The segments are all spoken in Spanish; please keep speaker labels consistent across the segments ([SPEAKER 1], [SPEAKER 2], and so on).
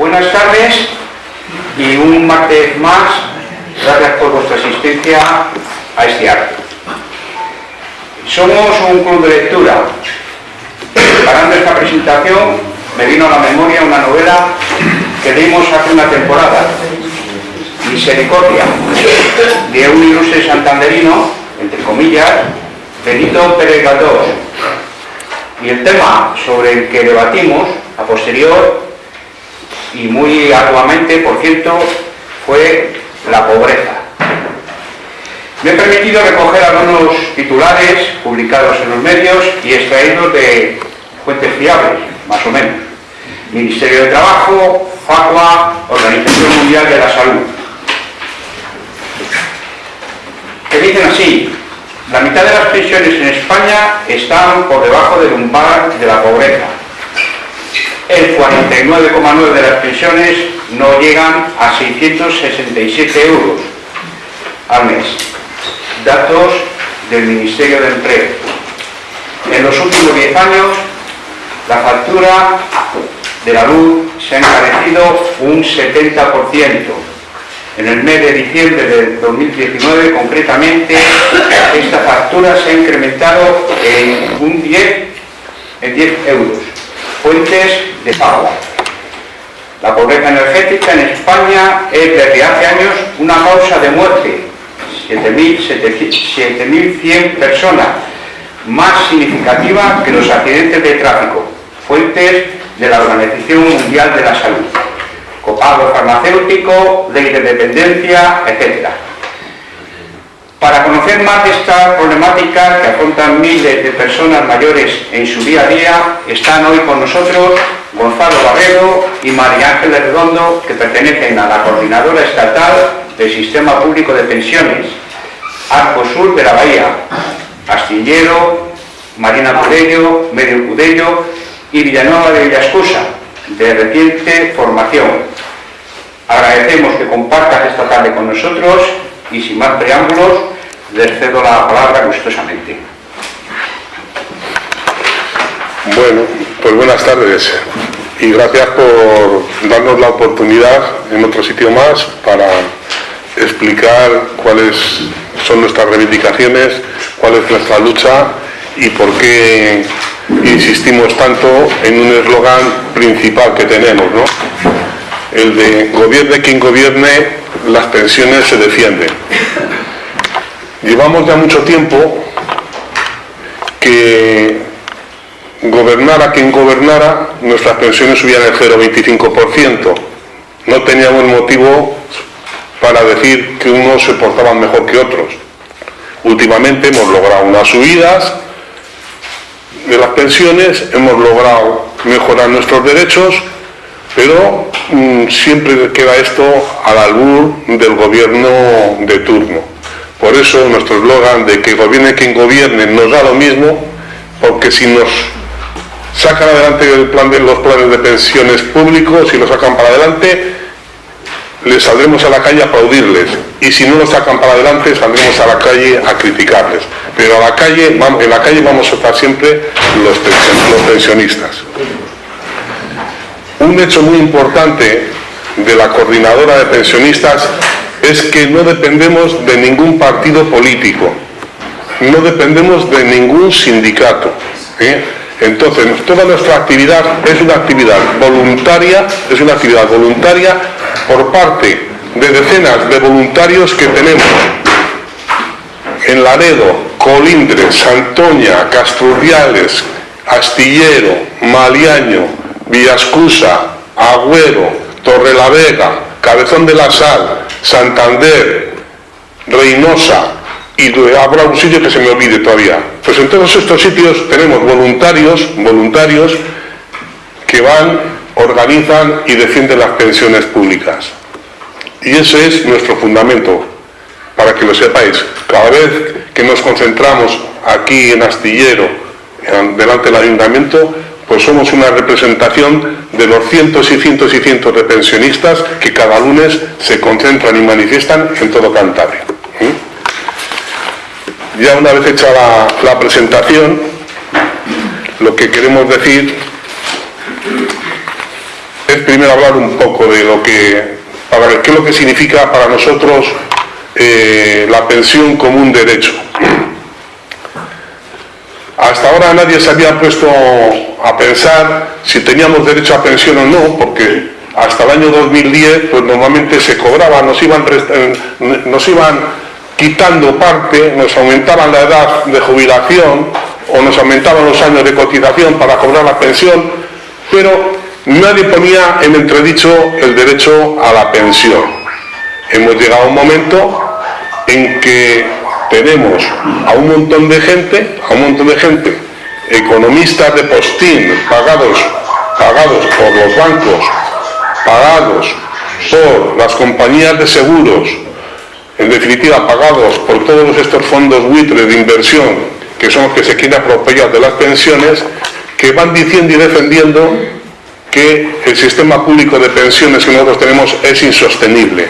[SPEAKER 1] Buenas tardes y un martes más, gracias por vuestra asistencia a este acto. Somos un club de lectura. Preparando esta presentación me vino a la memoria una novela que leímos hace una temporada, Misericordia, de un ilustre santanderino, entre comillas, Benito Pérez Galdós. Y el tema sobre el que debatimos a posterior y muy arduamente, por cierto, fue la pobreza. Me he permitido recoger algunos titulares publicados en los medios y extraídos de fuentes fiables, más o menos. Ministerio de Trabajo, FACUA, Organización Mundial de la Salud. Que dicen así, la mitad de las pensiones en España están por debajo del umbral de la pobreza el 49,9% de las pensiones no llegan a 667 euros al mes. Datos del Ministerio de Empleo. En los últimos 10 años, la factura de la luz se ha encarecido un 70%. En el mes de diciembre de 2019, concretamente, esta factura se ha incrementado en un 10, en 10 euros. Fuentes de pago. La pobreza energética en España es desde hace años una causa de muerte. 7.100 personas, más significativa que los accidentes de tráfico. Fuentes de la Organización Mundial de la Salud. Copago farmacéutico, ley de dependencia, etc. Para conocer más esta problemática que afrontan miles de personas mayores en su día a día, están hoy con nosotros Gonzalo Barrero y María Ángeles Redondo, que pertenecen a la Coordinadora Estatal del Sistema Público de Pensiones, Arco Sur de la Bahía, Astillero, Marina Cudello, Medio Cudello y Villanueva de Villascusa, de reciente formación. Agradecemos que compartas esta tarde con nosotros y sin más preámbulos, les cedo la palabra gustosamente.
[SPEAKER 2] Bueno, pues buenas tardes y gracias por darnos la oportunidad en otro sitio más para explicar cuáles son nuestras reivindicaciones, cuál es nuestra lucha y por qué insistimos tanto en un eslogan principal que tenemos, ¿no? El de gobierne quien gobierne, las pensiones se defienden. Llevamos ya mucho tiempo que gobernara quien gobernara, nuestras pensiones subían el 0,25%. No teníamos motivo para decir que unos se portaban mejor que otros. Últimamente hemos logrado unas subidas de las pensiones, hemos logrado mejorar nuestros derechos, pero mm, siempre queda esto al albur del gobierno de turno. Por eso nuestro eslogan de que gobierne quien gobierne nos da lo mismo, porque si nos sacan adelante los planes de pensiones públicos y lo sacan para adelante, les saldremos a la calle a aplaudirles y si no lo sacan para adelante saldremos a la calle a criticarles. Pero a la calle, en la calle vamos a estar siempre los pensionistas. Un hecho muy importante de la coordinadora de pensionistas es que no dependemos de ningún partido político, no dependemos de ningún sindicato. Entonces, toda nuestra actividad es una actividad voluntaria, es una actividad voluntaria por parte de decenas de voluntarios que tenemos en Laredo, Colindres, Santoña, Casturriales, Astillero, Maliaño, Villascusa, Agüero, Torrelavega, Cabezón de la Sal, Santander, Reynosa, y habrá un sitio que se me olvide todavía. Pues en todos estos sitios tenemos voluntarios, voluntarios que van, organizan y defienden las pensiones públicas. Y ese es nuestro fundamento, para que lo sepáis. Cada vez que nos concentramos aquí en Astillero, delante del ayuntamiento, pues somos una representación de los cientos y cientos y cientos de pensionistas que cada lunes se concentran y manifiestan en todo Cantabria. Ya una vez hecha la, presentación, lo que queremos decir es primero hablar un poco de lo que, para qué es lo que significa para nosotros eh, la pensión como un derecho. Hasta ahora nadie se había puesto a pensar si teníamos derecho a pensión o no, porque hasta el año 2010 pues normalmente se cobraba, nos iban, nos iban quitando parte, nos aumentaban la edad de jubilación o nos aumentaban los años de cotización para cobrar la pensión, pero nadie ponía en entredicho el derecho a la pensión. Hemos llegado a un momento en que tenemos a un montón de gente, a un montón de gente, economistas de postín, pagados, pagados por los bancos, pagados por las compañías de seguros, en definitiva pagados por todos estos fondos buitres de inversión que son los que se quieren apropiar de las pensiones, que van diciendo y defendiendo que el sistema público de pensiones que nosotros tenemos es insostenible.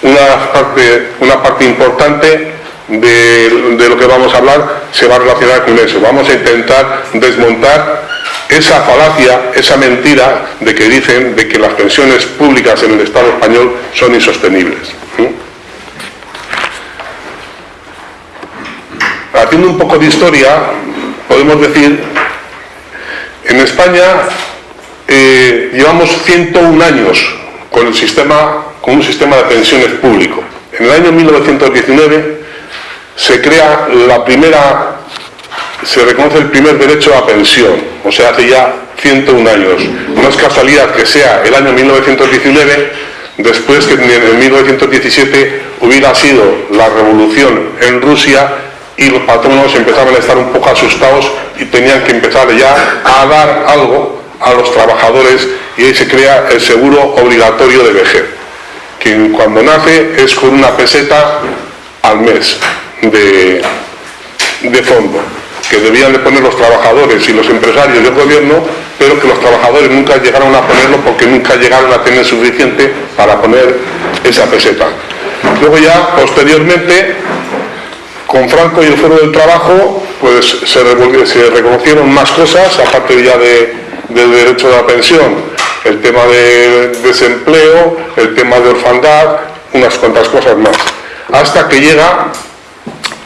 [SPEAKER 2] Una parte, una parte importante de, lo que vamos a hablar se va a relacionar con eso. Vamos a intentar desmontar esa falacia, esa mentira de que dicen de que las pensiones públicas en el Estado español son insostenibles. haciendo un poco de historia, podemos decir, en España eh, llevamos 101 años con, el sistema, con un sistema de pensiones público. En el año 1919 se crea la primera, se reconoce el primer derecho a pensión, o sea, hace ya 101 años. No es casualidad que sea el año 1919, después que en 1917 hubiera sido la revolución en Rusia y los patronos empezaban a estar un poco asustados y tenían que empezar ya a dar algo a los trabajadores y ahí se crea el seguro obligatorio de vejez, que cuando nace es con una peseta al mes de, de fondo, que debían de poner los trabajadores y los empresarios del gobierno, pero que los trabajadores nunca llegaron a ponerlo porque nunca llegaron a tener suficiente para poner esa peseta. Luego ya, posteriormente, con Franco y el Foro del Trabajo, pues se, reconocieron más cosas, aparte ya del derecho de la pensión, el tema de desempleo, el tema de orfandad, unas cuantas cosas más. Hasta que llega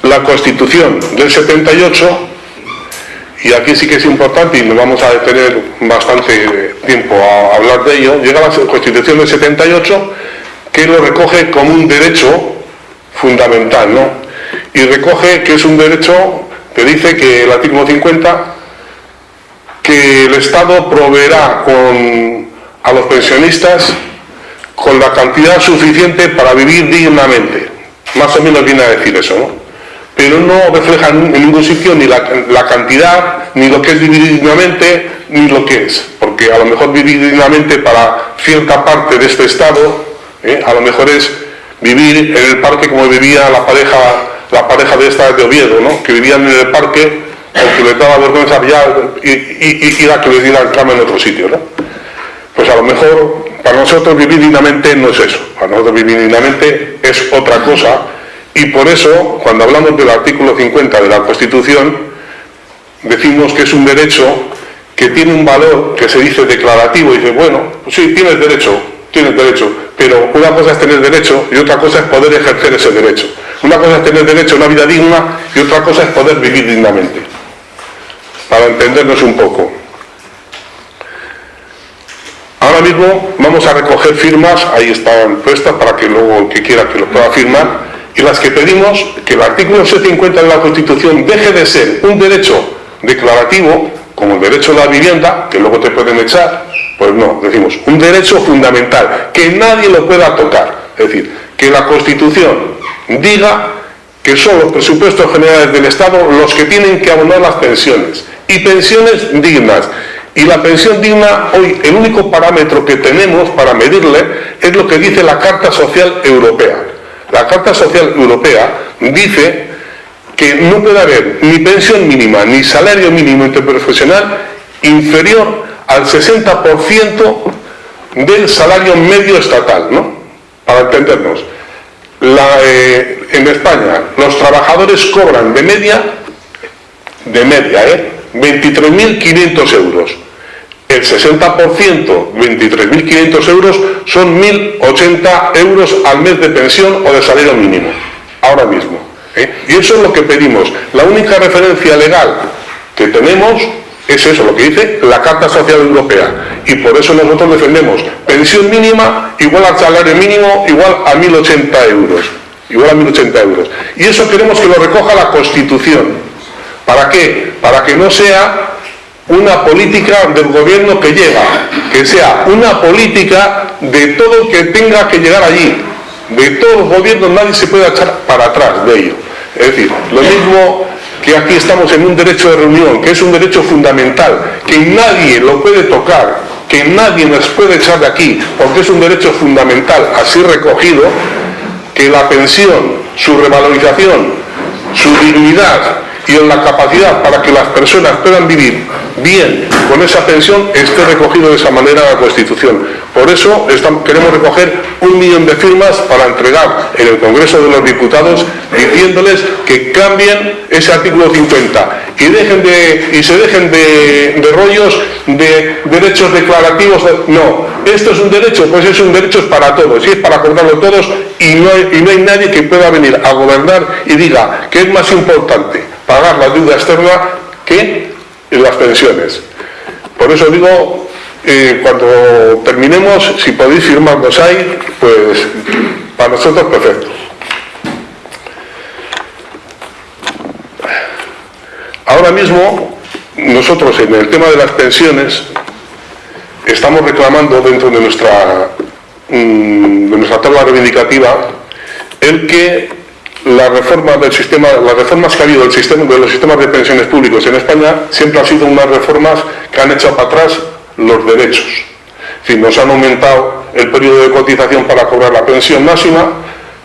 [SPEAKER 2] la Constitución del 78, y aquí sí que es importante y nos vamos a detener bastante tiempo a hablar de ello, llega la Constitución del 78 que lo recoge como un derecho fundamental, ¿no? y recoge que es un derecho que dice que el artículo 50 que el Estado proveerá a los pensionistas con la cantidad suficiente para vivir dignamente. Más o menos viene a decir eso, ¿no? Pero no refleja en ningún sitio ni la, cantidad, ni lo que es vivir dignamente, ni lo que es. Porque a lo mejor vivir dignamente para cierta parte de este Estado, ¿eh? a lo mejor es vivir en el parque como vivía la pareja la pareja de esta de Oviedo, ¿no? que vivían en el parque, porque les daba vergüenza y, y, ir a que les dieran cama en otro sitio. ¿no? Pues a lo mejor para nosotros vivir dignamente no es eso, para nosotros vivir dignamente es otra cosa y por eso cuando hablamos del artículo 50 de la Constitución decimos que es un derecho que tiene un valor que se dice declarativo y dice, bueno, pues sí, tienes derecho, tienes derecho, pero una cosa es tener derecho y otra cosa es poder ejercer ese derecho. Una cosa es tener derecho a una vida digna y otra cosa es poder vivir dignamente. Para entendernos un poco. Ahora mismo vamos a recoger firmas, ahí están puestas para que luego el que quiera que lo pueda firmar, y las que pedimos que el artículo 750 de la Constitución deje de ser un derecho declarativo, como el derecho a la vivienda, que luego te pueden echar, pues no, decimos, un derecho fundamental, que nadie lo pueda tocar. Es decir, que la Constitución diga que son los presupuestos generales del Estado los que tienen que abonar las pensiones y pensiones dignas. Y la pensión digna, hoy el único parámetro que tenemos para medirle es lo que dice la Carta Social Europea. La Carta Social Europea dice que no puede haber ni pensión mínima ni salario mínimo interprofesional inferior al 60% del salario medio estatal, ¿no? Para entendernos. Eh, en España los trabajadores cobran de media, de media, ¿eh? 23.500 euros. El 60%, 23.500 euros, son 1.080 euros al mes de pensión o de salario mínimo, ahora mismo. ¿eh? Y eso es lo que pedimos. La única referencia legal que tenemos es eso, lo que dice la Carta Social Europea. Y por eso nosotros defendemos pensión mínima igual al salario mínimo, igual a 1.080 euros. Igual a 1.080 euros. Y eso queremos que lo recoja la Constitución. ¿Para qué? Para que no sea una política del gobierno que llega, que sea una política de todo que tenga que llegar allí. De todos los gobiernos nadie se puede echar para atrás de ello. Es decir, lo mismo que aquí estamos en un derecho de reunión, que es un derecho fundamental, que nadie lo puede tocar, que nadie nos puede echar de aquí, porque es un derecho fundamental así recogido, que la pensión, su revalorización, su dignidad y en la capacidad para que las personas puedan vivir bien con esa pensión esté recogido de esa manera la Constitución. Por eso queremos recoger un millón de firmas para entregar en el Congreso de los Diputados diciéndoles que cambien ese artículo 50 y, dejen de, y se dejen de, rollos de derechos declarativos. No, esto es un derecho, pues es un derecho para todos y es para acordarlo todos y no, hay, y no hay nadie que pueda venir a gobernar y diga que es más importante pagar la deuda externa que las pensiones. Por eso digo, eh, cuando terminemos, si podéis firmarnos ahí, pues para nosotros perfecto. Ahora mismo, nosotros en el tema de las pensiones, estamos reclamando dentro de nuestra, mm, de nuestra tabla reivindicativa el que la reforma del sistema, las reformas que ha habido del sistema, de los sistemas de pensiones públicos en España siempre han sido unas reformas que han echado para atrás los derechos. Nos han aumentado el periodo de cotización para cobrar la pensión máxima,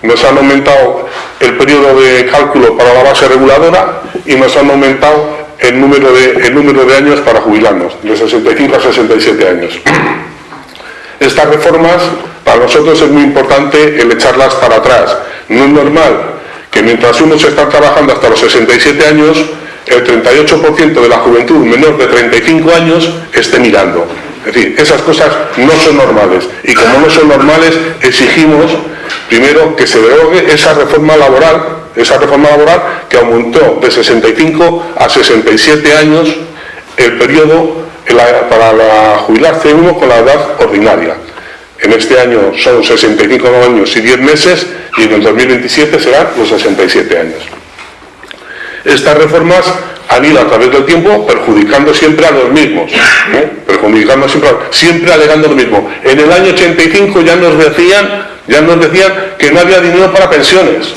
[SPEAKER 2] nos han aumentado el periodo de cálculo para la base reguladora y nos han aumentado el número de, el número de años para jubilarnos, de 65 a 67 años. Estas reformas, para nosotros es muy importante el echarlas para atrás. No es normal que mientras uno se está trabajando hasta los 67 años, el 38% de la juventud menor de 35 años esté mirando. Es decir, esas cosas no son normales. Y como no son normales, exigimos primero que se derogue esa reforma laboral, esa reforma laboral que aumentó de 65 a 67 años el periodo para jubilarse uno con la edad ordinaria. En este año son 65 años y 10 meses y en el 2027 serán los 67 años. Estas reformas han ido a través del tiempo perjudicando siempre a los mismos, perjudicando siempre, siempre alegando lo mismo. En el año 85 ya nos decían, ya nos decían que no había dinero para pensiones.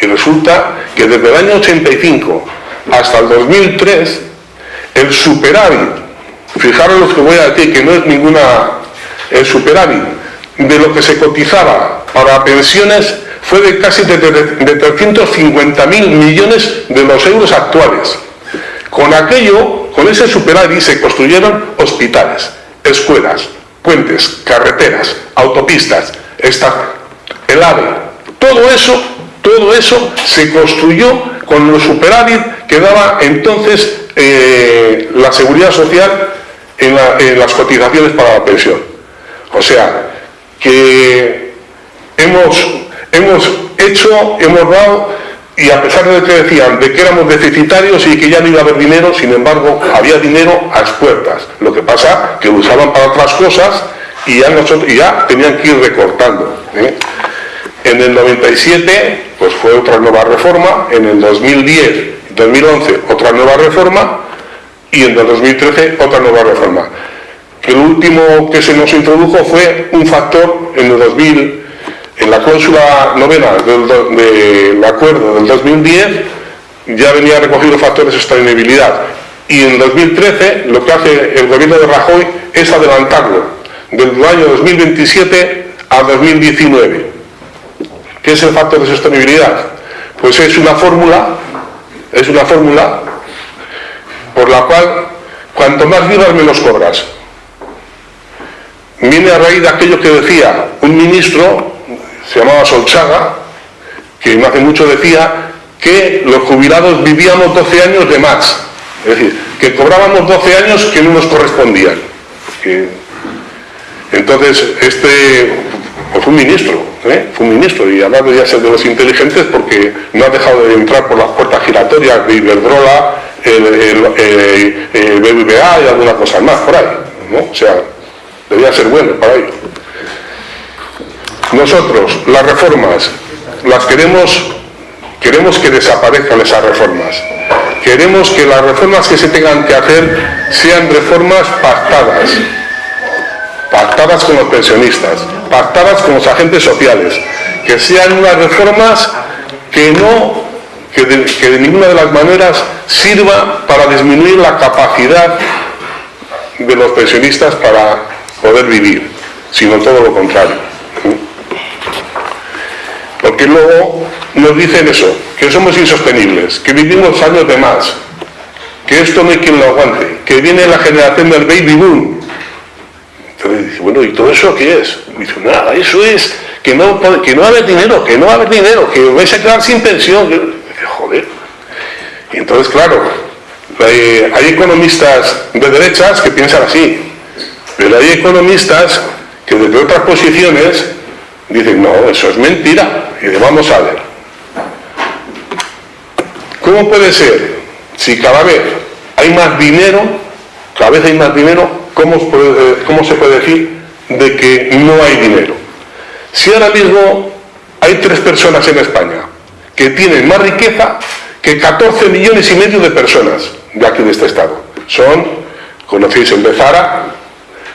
[SPEAKER 2] Y resulta que desde el año 85 hasta el 2003, el superávit, fijaros lo que voy a decir, que no es ninguna, el superávit de lo que se cotizaba para pensiones fue de casi de, 350.000 millones de los euros actuales. Con aquello, con ese superávit se construyeron hospitales, escuelas, puentes, carreteras, autopistas, el AVE. Todo eso, todo eso se construyó con los superávit que daba entonces eh, la seguridad social en, en las cotizaciones para la pensión. O sea, que hemos, hemos hecho, hemos dado, y a pesar de que decían de que éramos deficitarios y que ya no iba a haber dinero, sin embargo, había dinero a las puertas. Lo que pasa que lo usaban para otras cosas y ya tenían que ir recortando. ¿eh? En el 97, pues fue otra nueva reforma, en el 2010, 2011, otra nueva reforma, y en el 2013, otra nueva reforma. El último que se nos introdujo fue un factor en el 2000, en la cláusula novena del, acuerdo del 2010, ya venía recogido factores de sostenibilidad. Y en 2013 lo que hace el gobierno de Rajoy es adelantarlo del año 2027 a 2019. ¿Qué es el factor de sostenibilidad? Pues es una fórmula, es una fórmula por la cual cuanto más vivas menos cobras viene a raíz de aquello que decía un ministro, se llamaba Solchaga, que no hace mucho decía que los jubilados vivíamos 12 años de más. Es decir, que cobrábamos 12 años que no nos correspondían. Entonces, este fue un ministro, ¿eh? fue un ministro, y además debía ser de los inteligentes porque no ha dejado de entrar por las puertas giratorias de Iberdrola, el, el, BBVA y alguna cosa más por ahí. ¿no? O sea, debía ser bueno para ello. Nosotros, las reformas, las queremos, queremos que desaparezcan esas reformas. Queremos que las reformas que se tengan que hacer sean reformas pactadas, pactadas con los pensionistas, pactadas con los agentes sociales, que sean unas reformas que no, que de, ninguna de las maneras sirva para disminuir la capacidad de los pensionistas para poder vivir, sino todo lo contrario. Porque luego nos dicen eso, que somos insostenibles, que vivimos años de más, que esto no hay quien lo aguante, que viene la generación del baby boom, entonces dice, bueno, ¿y todo eso qué es? dice, nada, eso es que no, que no va a haber dinero, que no va a haber dinero, que vais a quedar sin pensión. dice, joder. Y entonces, claro, hay economistas de derechas que piensan así, pero hay economistas que desde otras posiciones dicen, no, eso es mentira. Y dice, vamos a ver. ¿Cómo puede ser si cada vez hay más dinero, cada vez hay más dinero, eh, ¿cómo, se puede decir de que no hay dinero? Si ahora mismo hay tres personas en España que tienen más riqueza que 14 millones y medio de personas de aquí de este estado. Son, conocéis el de Zara,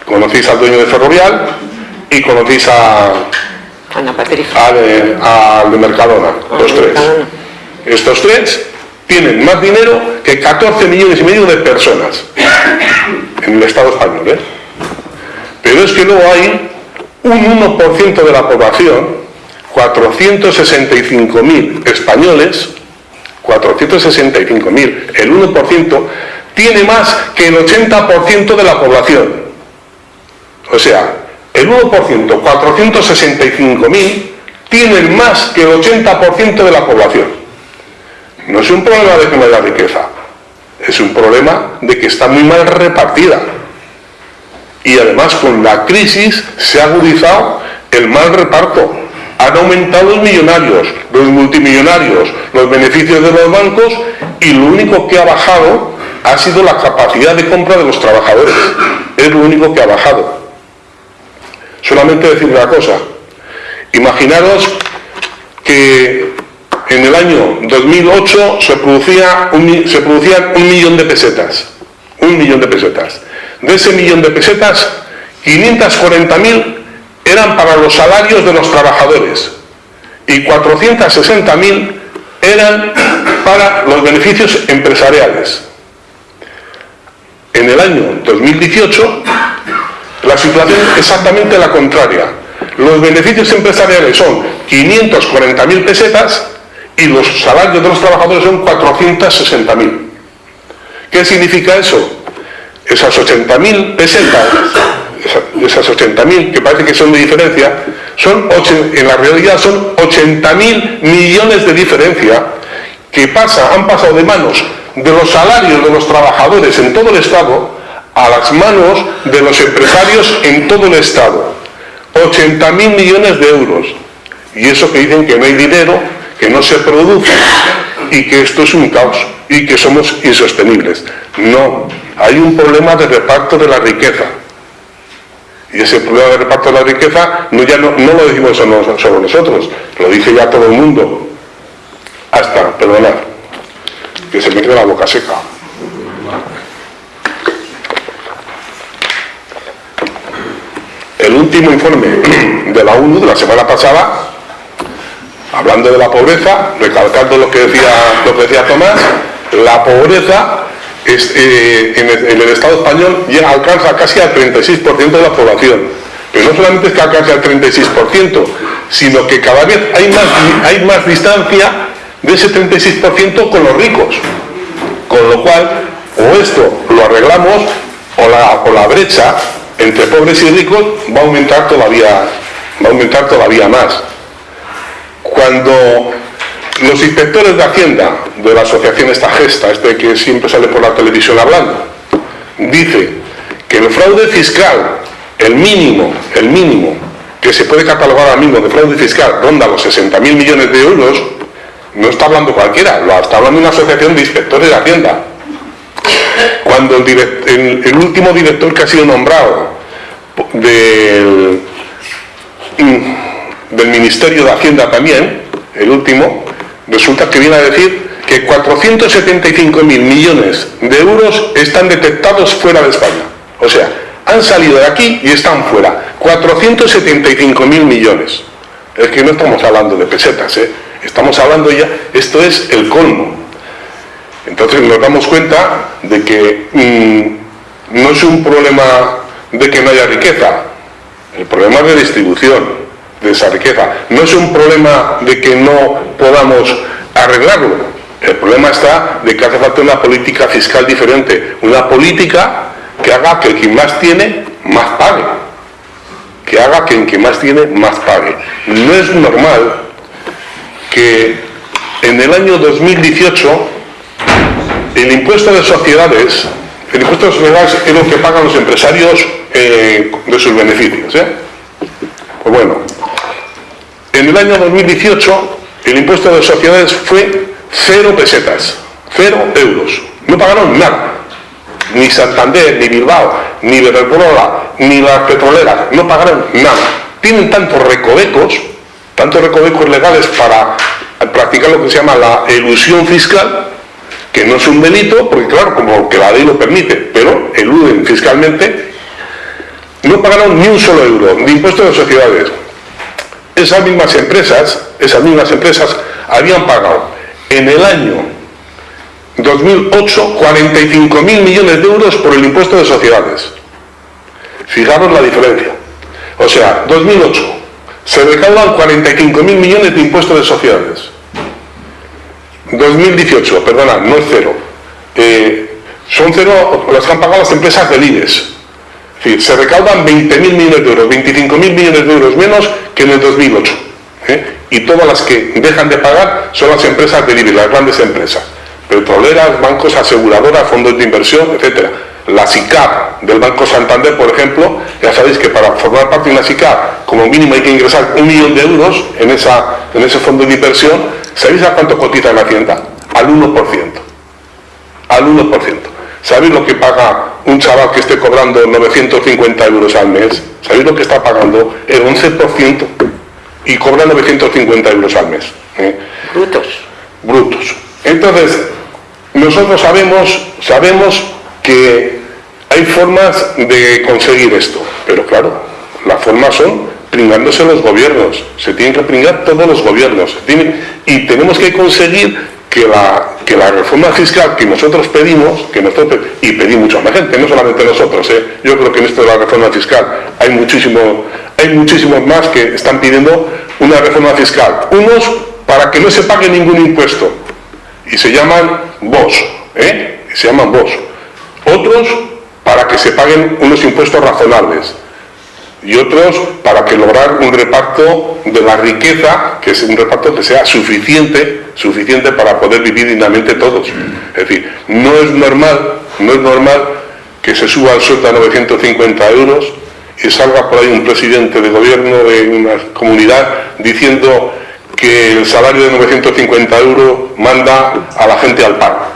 [SPEAKER 2] conocéis al dueño de Ferrovial y conocéis a, al de Mercadona, los tres. Estos tres tienen más dinero que 14 millones y medio de personas en el Estado español. ¿eh? Pero es que luego hay un 1% de la población, 465.000 españoles, 465.000, el 1%, tiene más que el 80% de la población. O sea, el 1%, 465.000, tienen más que el 80% de la población. No es un problema de que no haya riqueza, es un problema de que está muy mal repartida. Y además con la crisis se ha agudizado el mal reparto. Han aumentado los millonarios, los multimillonarios, los beneficios de los bancos y lo único que ha bajado ha sido la capacidad de compra de los trabajadores. Es lo único que ha bajado. Solamente decir una cosa. Imaginaros que en el año 2008 se, producía un, se producían un millón de pesetas. Un millón de pesetas. De ese millón de pesetas, 540.000 eran para los salarios de los trabajadores y 460.000 eran para los beneficios empresariales. En el año 2018 la situación es exactamente la contraria. Los beneficios empresariales son 540.000 pesetas y los salarios de los trabajadores son 460.000. ¿Qué significa eso? Esas 80.000 pesetas, esas 80.000 que parece que son de diferencia, son en la realidad son 80.000 millones de diferencia que pasa, han pasado de manos de los salarios de los trabajadores en todo el Estado a las manos de los empresarios en todo el Estado. 80.000 millones de euros. Y eso que dicen que no hay dinero, que no se produce y que esto es un caos y que somos insostenibles. No, hay un problema de reparto de la riqueza. Y ese problema de reparto de la riqueza no, ya no, lo decimos solo nosotros, lo dice ya todo el mundo. Hasta, perdonad, que se me queda la boca seca. El último informe de la ONU de la semana pasada hablando de la pobreza, recalcando lo que decía, lo que decía Tomás, la pobreza eh, en, el, Estado español ya alcanza casi al 36% de la población. Pero no solamente es que alcance al 36%, sino que cada vez hay más, hay más distancia de ese 36% con los ricos. Con lo cual, o esto lo arreglamos, o la, o la brecha entre pobres y ricos va a aumentar todavía, va a aumentar todavía más cuando los inspectores de Hacienda de la asociación esta gesta, este que siempre sale por la televisión hablando, dice que el fraude fiscal, el mínimo, el mínimo que se puede catalogar ahora mismo de fraude fiscal ronda los 60.000 millones de euros, no está hablando cualquiera, lo está hablando una asociación de inspectores de Hacienda. Cuando el, último director que ha sido nombrado del, del Ministerio de Hacienda también, el último, resulta que viene a decir que 475.000 millones de euros están detectados fuera de España. O sea, han salido de aquí y están fuera. 475.000 millones. Es que no estamos hablando de pesetas, ¿eh? estamos hablando ya, esto es el colmo. Entonces nos damos cuenta de que mm, no es un problema de que no haya riqueza, el problema es de distribución de esa riqueza. No es un problema de que no podamos arreglarlo, el problema está de que hace falta una política fiscal diferente, una política que haga que que más tiene, más pague. Que haga que que más tiene, más pague. No es normal que en el año 2018 el impuesto de sociedades, el impuesto de sociedades es lo que pagan los empresarios eh, de sus beneficios. ¿eh? Pues bueno, en el año 2018 el impuesto de sociedades fue cero pesetas, cero euros. No pagaron nada. Ni Santander, ni Bilbao, ni Iberdrola, ni las petroleras, no pagaron nada. Tienen tantos recovecos, tantos recovecos legales para practicar lo que se llama la ilusión fiscal, que no es un delito, porque claro, como que la ley lo permite, pero eluden fiscalmente, no pagaron ni un solo euro de impuestos de sociedades. Esas mismas empresas, esas mismas empresas habían pagado en el año 2008 45 mil millones de euros por el impuesto de sociedades. Fijaros la diferencia. O sea, 2008 se recaudan 45 mil millones de impuestos de sociedades. 2018, perdona, no es cero. Eh, son cero las que han pagado las empresas del IDES. se recaudan 20 mil millones de euros, 25 mil millones de euros menos que en el 2008 y todas las que dejan de pagar son las empresas de las grandes empresas, petroleras, bancos, aseguradoras, fondos de inversión, etcétera. La SICAP del Banco Santander, por ejemplo, ya sabéis que para formar parte de una SICAP, como mínimo hay que ingresar un millón de euros en, esa, en ese fondo de inversión. ¿Sabéis a cuánto cotiza en la Hacienda? Al 1%. Al 1%. ¿Sabéis lo que paga un chaval que esté cobrando 950 euros al mes? ¿Sabéis lo que está pagando? El 11% y cobra 950 euros al mes. ¿eh?
[SPEAKER 3] Brutos.
[SPEAKER 2] Brutos. Entonces, nosotros sabemos, sabemos que hay formas de conseguir esto, pero claro, las formas son pringándose los gobiernos, se tienen que pringar todos los gobiernos, y tenemos que conseguir que la, que la reforma fiscal que nosotros pedimos, que nosotros, y pedí mucha más gente, no solamente nosotros, ¿eh? yo creo que en esto de la reforma fiscal hay, muchísimo, hay muchísimos más que están pidiendo una reforma fiscal. Unos para que no se pague ningún impuesto, y se llaman vos, ¿eh? se llaman vos. Otros para que se paguen unos impuestos razonables, y otros para que lograr un reparto de la riqueza, que es un reparto que sea suficiente, suficiente para poder vivir dignamente todos. Es decir, no es normal, no es normal que se suba el sueldo a 950 euros y salga por ahí un presidente de gobierno de una comunidad diciendo que el salario de 950 euros manda a la gente al paro.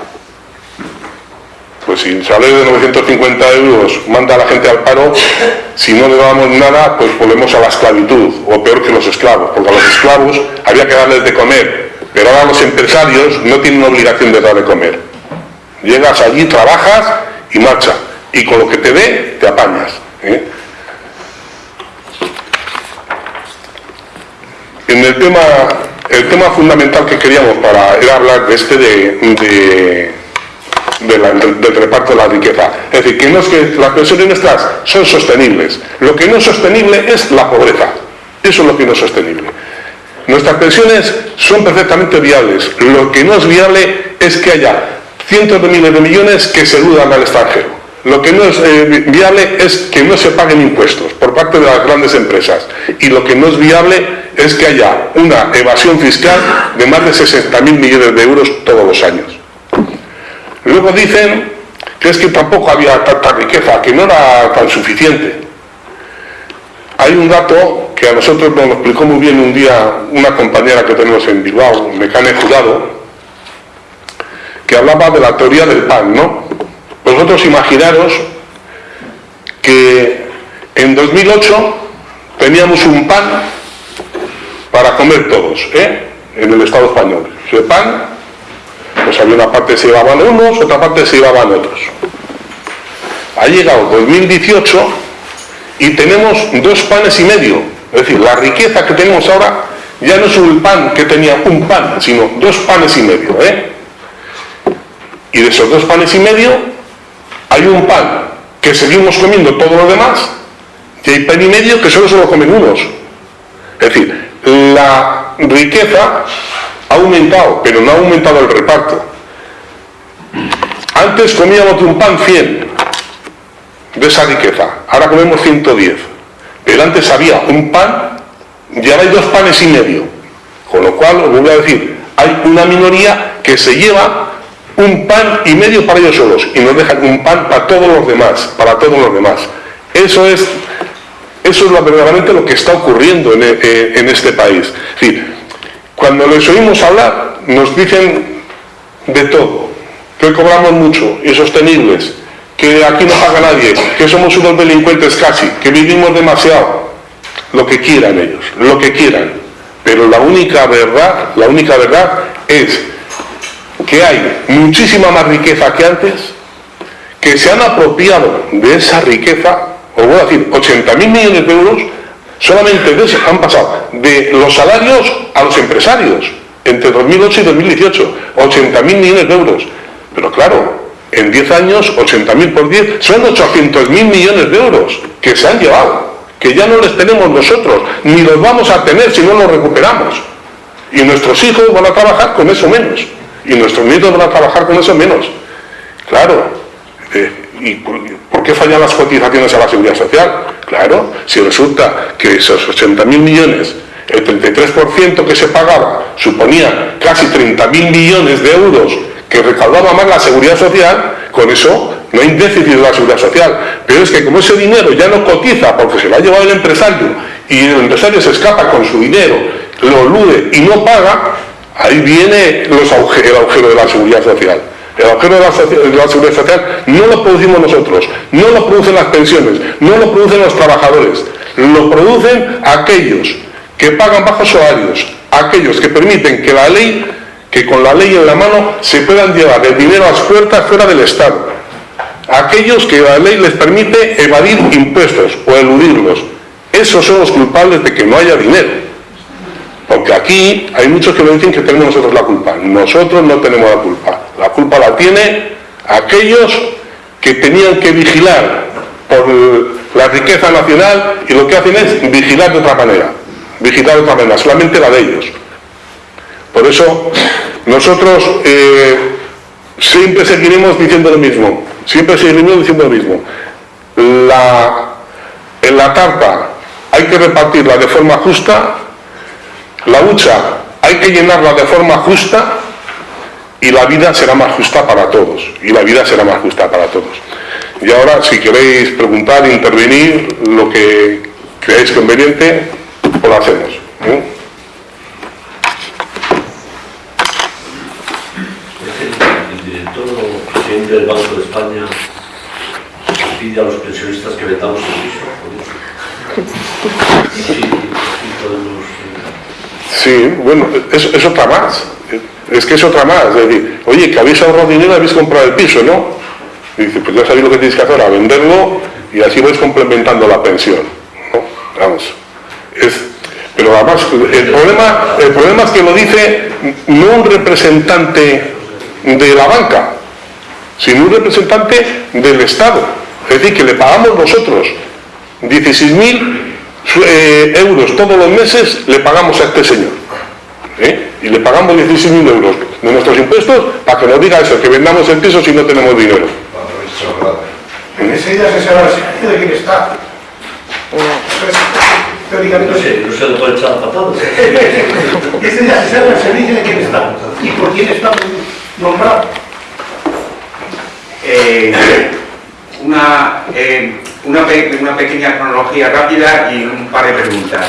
[SPEAKER 2] Pues si salario de 950 euros manda a la gente al paro, si no le damos nada, pues volvemos a la esclavitud, o peor que los esclavos, porque a los esclavos había que darles de comer, pero ahora los empresarios no tienen obligación de dar de comer. Llegas allí, trabajas y marcha, y con lo que te dé, te apañas. ¿eh? En el tema, el tema fundamental que queríamos para era hablar de este de del reparto de la riqueza. Es decir, que no es que las pensiones nuestras son sostenibles. Lo que no es sostenible es la pobreza. Eso es lo que no es sostenible. Nuestras pensiones son perfectamente viables. Lo que no es viable es que haya cientos de miles de millones que se eludan al extranjero. Lo que no es eh, viable es que no se paguen impuestos por parte de las grandes empresas. Y lo que no es viable es que haya una evasión fiscal de más de 60.000 millones de euros todos los años. Luego dicen que es que tampoco había tanta riqueza, que no era tan suficiente. Hay un dato que a nosotros nos explicó muy bien un día una compañera que tenemos en Bilbao, Mecane Jurado, que hablaba de la teoría del pan, ¿no? Vosotros imaginaros que en 2008 teníamos un pan para comer todos, ¿eh? En el Estado español. Ese pan, pues había una parte se llevaban unos, otra parte se llevaban otros. Ha llegado 2018 y tenemos dos panes y medio. Es decir, la riqueza que tenemos ahora ya no es un pan que tenía un pan, sino dos panes y medio, ¿eh? Y de esos dos panes y medio hay un pan que seguimos comiendo todo lo demás y hay pan y medio que solo se lo comen unos. Es decir, la riqueza ha aumentado, pero no ha aumentado el reparto. Antes comíamos un pan 100 de esa riqueza, ahora comemos 110. Pero antes había un pan y ahora hay dos panes y medio. Con lo cual, os voy a decir, hay una minoría que se lleva un pan y medio para ellos solos y nos dejan un pan para todos los demás, para todos los demás. Eso es, eso es verdaderamente lo que está ocurriendo en, eh, en este país. Cuando les oímos hablar, nos dicen de todo, que cobramos mucho, insostenibles, que aquí no paga nadie, que somos unos delincuentes casi, que vivimos demasiado, lo que quieran ellos, lo que quieran. Pero la única verdad, la única verdad es que hay muchísima más riqueza que antes, que se han apropiado de esa riqueza, os voy a decir, 80.000 millones de euros, solamente de han pasado de los salarios a los empresarios, entre 2008 y 2018, 80.000 millones de euros. Pero claro, en 10 años, 80.000 por 10, son 800.000 millones de euros que se han llevado, que ya no les tenemos nosotros, ni los vamos a tener si no los recuperamos. Y nuestros hijos van a trabajar con eso menos y nuestros nietos van a trabajar con eso menos. Claro, eh, ¿y por, qué fallan las cotizaciones a la seguridad social? Claro, si resulta que esos 80.000 millones, el 33% que se pagaba suponía casi 30.000 millones de euros que recaudaba más la seguridad social, con eso no hay déficit de la seguridad social. Pero es que como ese dinero ya no cotiza porque se lo ha llevado el empresario y el empresario se escapa con su dinero, lo elude y no paga, Ahí viene los el agujero de la seguridad social. El agujero de la, seguridad social no lo producimos nosotros, no lo producen las pensiones, no lo producen los trabajadores, lo producen aquellos que pagan bajos salarios, aquellos que permiten que la ley, que con la ley en la mano se puedan llevar el dinero a las puertas fuera del Estado, aquellos que la ley les permite evadir impuestos o eludirlos. Esos son los culpables de que no haya dinero. Porque aquí hay muchos que nos dicen que tenemos nosotros la culpa. Nosotros no tenemos la culpa. La culpa la tiene aquellos que tenían que vigilar por la riqueza nacional y lo que hacen es vigilar de otra manera. Vigilar de otra manera, solamente la de ellos. Por eso nosotros eh, siempre seguiremos diciendo lo mismo. Siempre seguiremos diciendo lo mismo. La, en la tarta hay que repartirla de forma justa la hucha hay que llenarla de forma justa y la vida será más justa para todos. Y la vida será más justa para todos. Y ahora, si queréis preguntar, intervenir, lo que creáis conveniente, pues lo hacemos. ¿eh?
[SPEAKER 3] El director o presidente del Banco de España pide a los pensionistas que vendamos el piso. Sí, podemos
[SPEAKER 2] Sí, bueno, es, otra más. Es que es otra más. Es decir, oye, que habéis ahorrado dinero habéis comprado el piso, ¿no? Y dice, pues ya sabéis lo que tenéis que hacer, a venderlo y así vais complementando la pensión. ¿no? Vamos. pero además, el problema, el problema es que lo dice no un representante de la banca, sino un representante del Estado. Es decir, que le pagamos nosotros 16.000 eh, euros todos los meses le pagamos a este señor. ¿Eh? Y le pagamos 16.000 euros de nuestros impuestos para que nos diga eso, que vendamos el piso si no tenemos dinero.
[SPEAKER 4] ¿Eh? Ese día se sabe de quién está. teóricamente...
[SPEAKER 3] No sé, no se le puede echar patadas.
[SPEAKER 4] Ese es el servicio de quién está y por quién está nombrado.
[SPEAKER 5] Eh, una, eh, una, pe- una pequeña cronología rápida y un par de preguntas.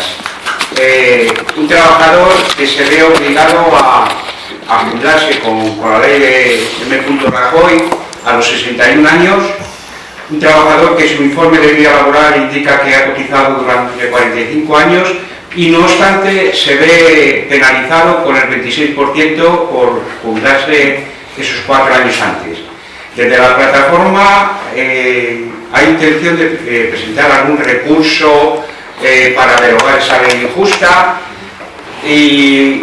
[SPEAKER 5] Eh, un trabajador que se ve obligado a, a con la ley de M. Rajoy a los 61 años, un trabajador que su informe de vida laboral indica que ha cotizado durante 45 años y no obstante se ve penalizado con el 26% por jubilarse esos cuatro años antes. Desde la plataforma eh, hay intención de eh, presentar algún recurso eh, para derogar esa ley injusta. Y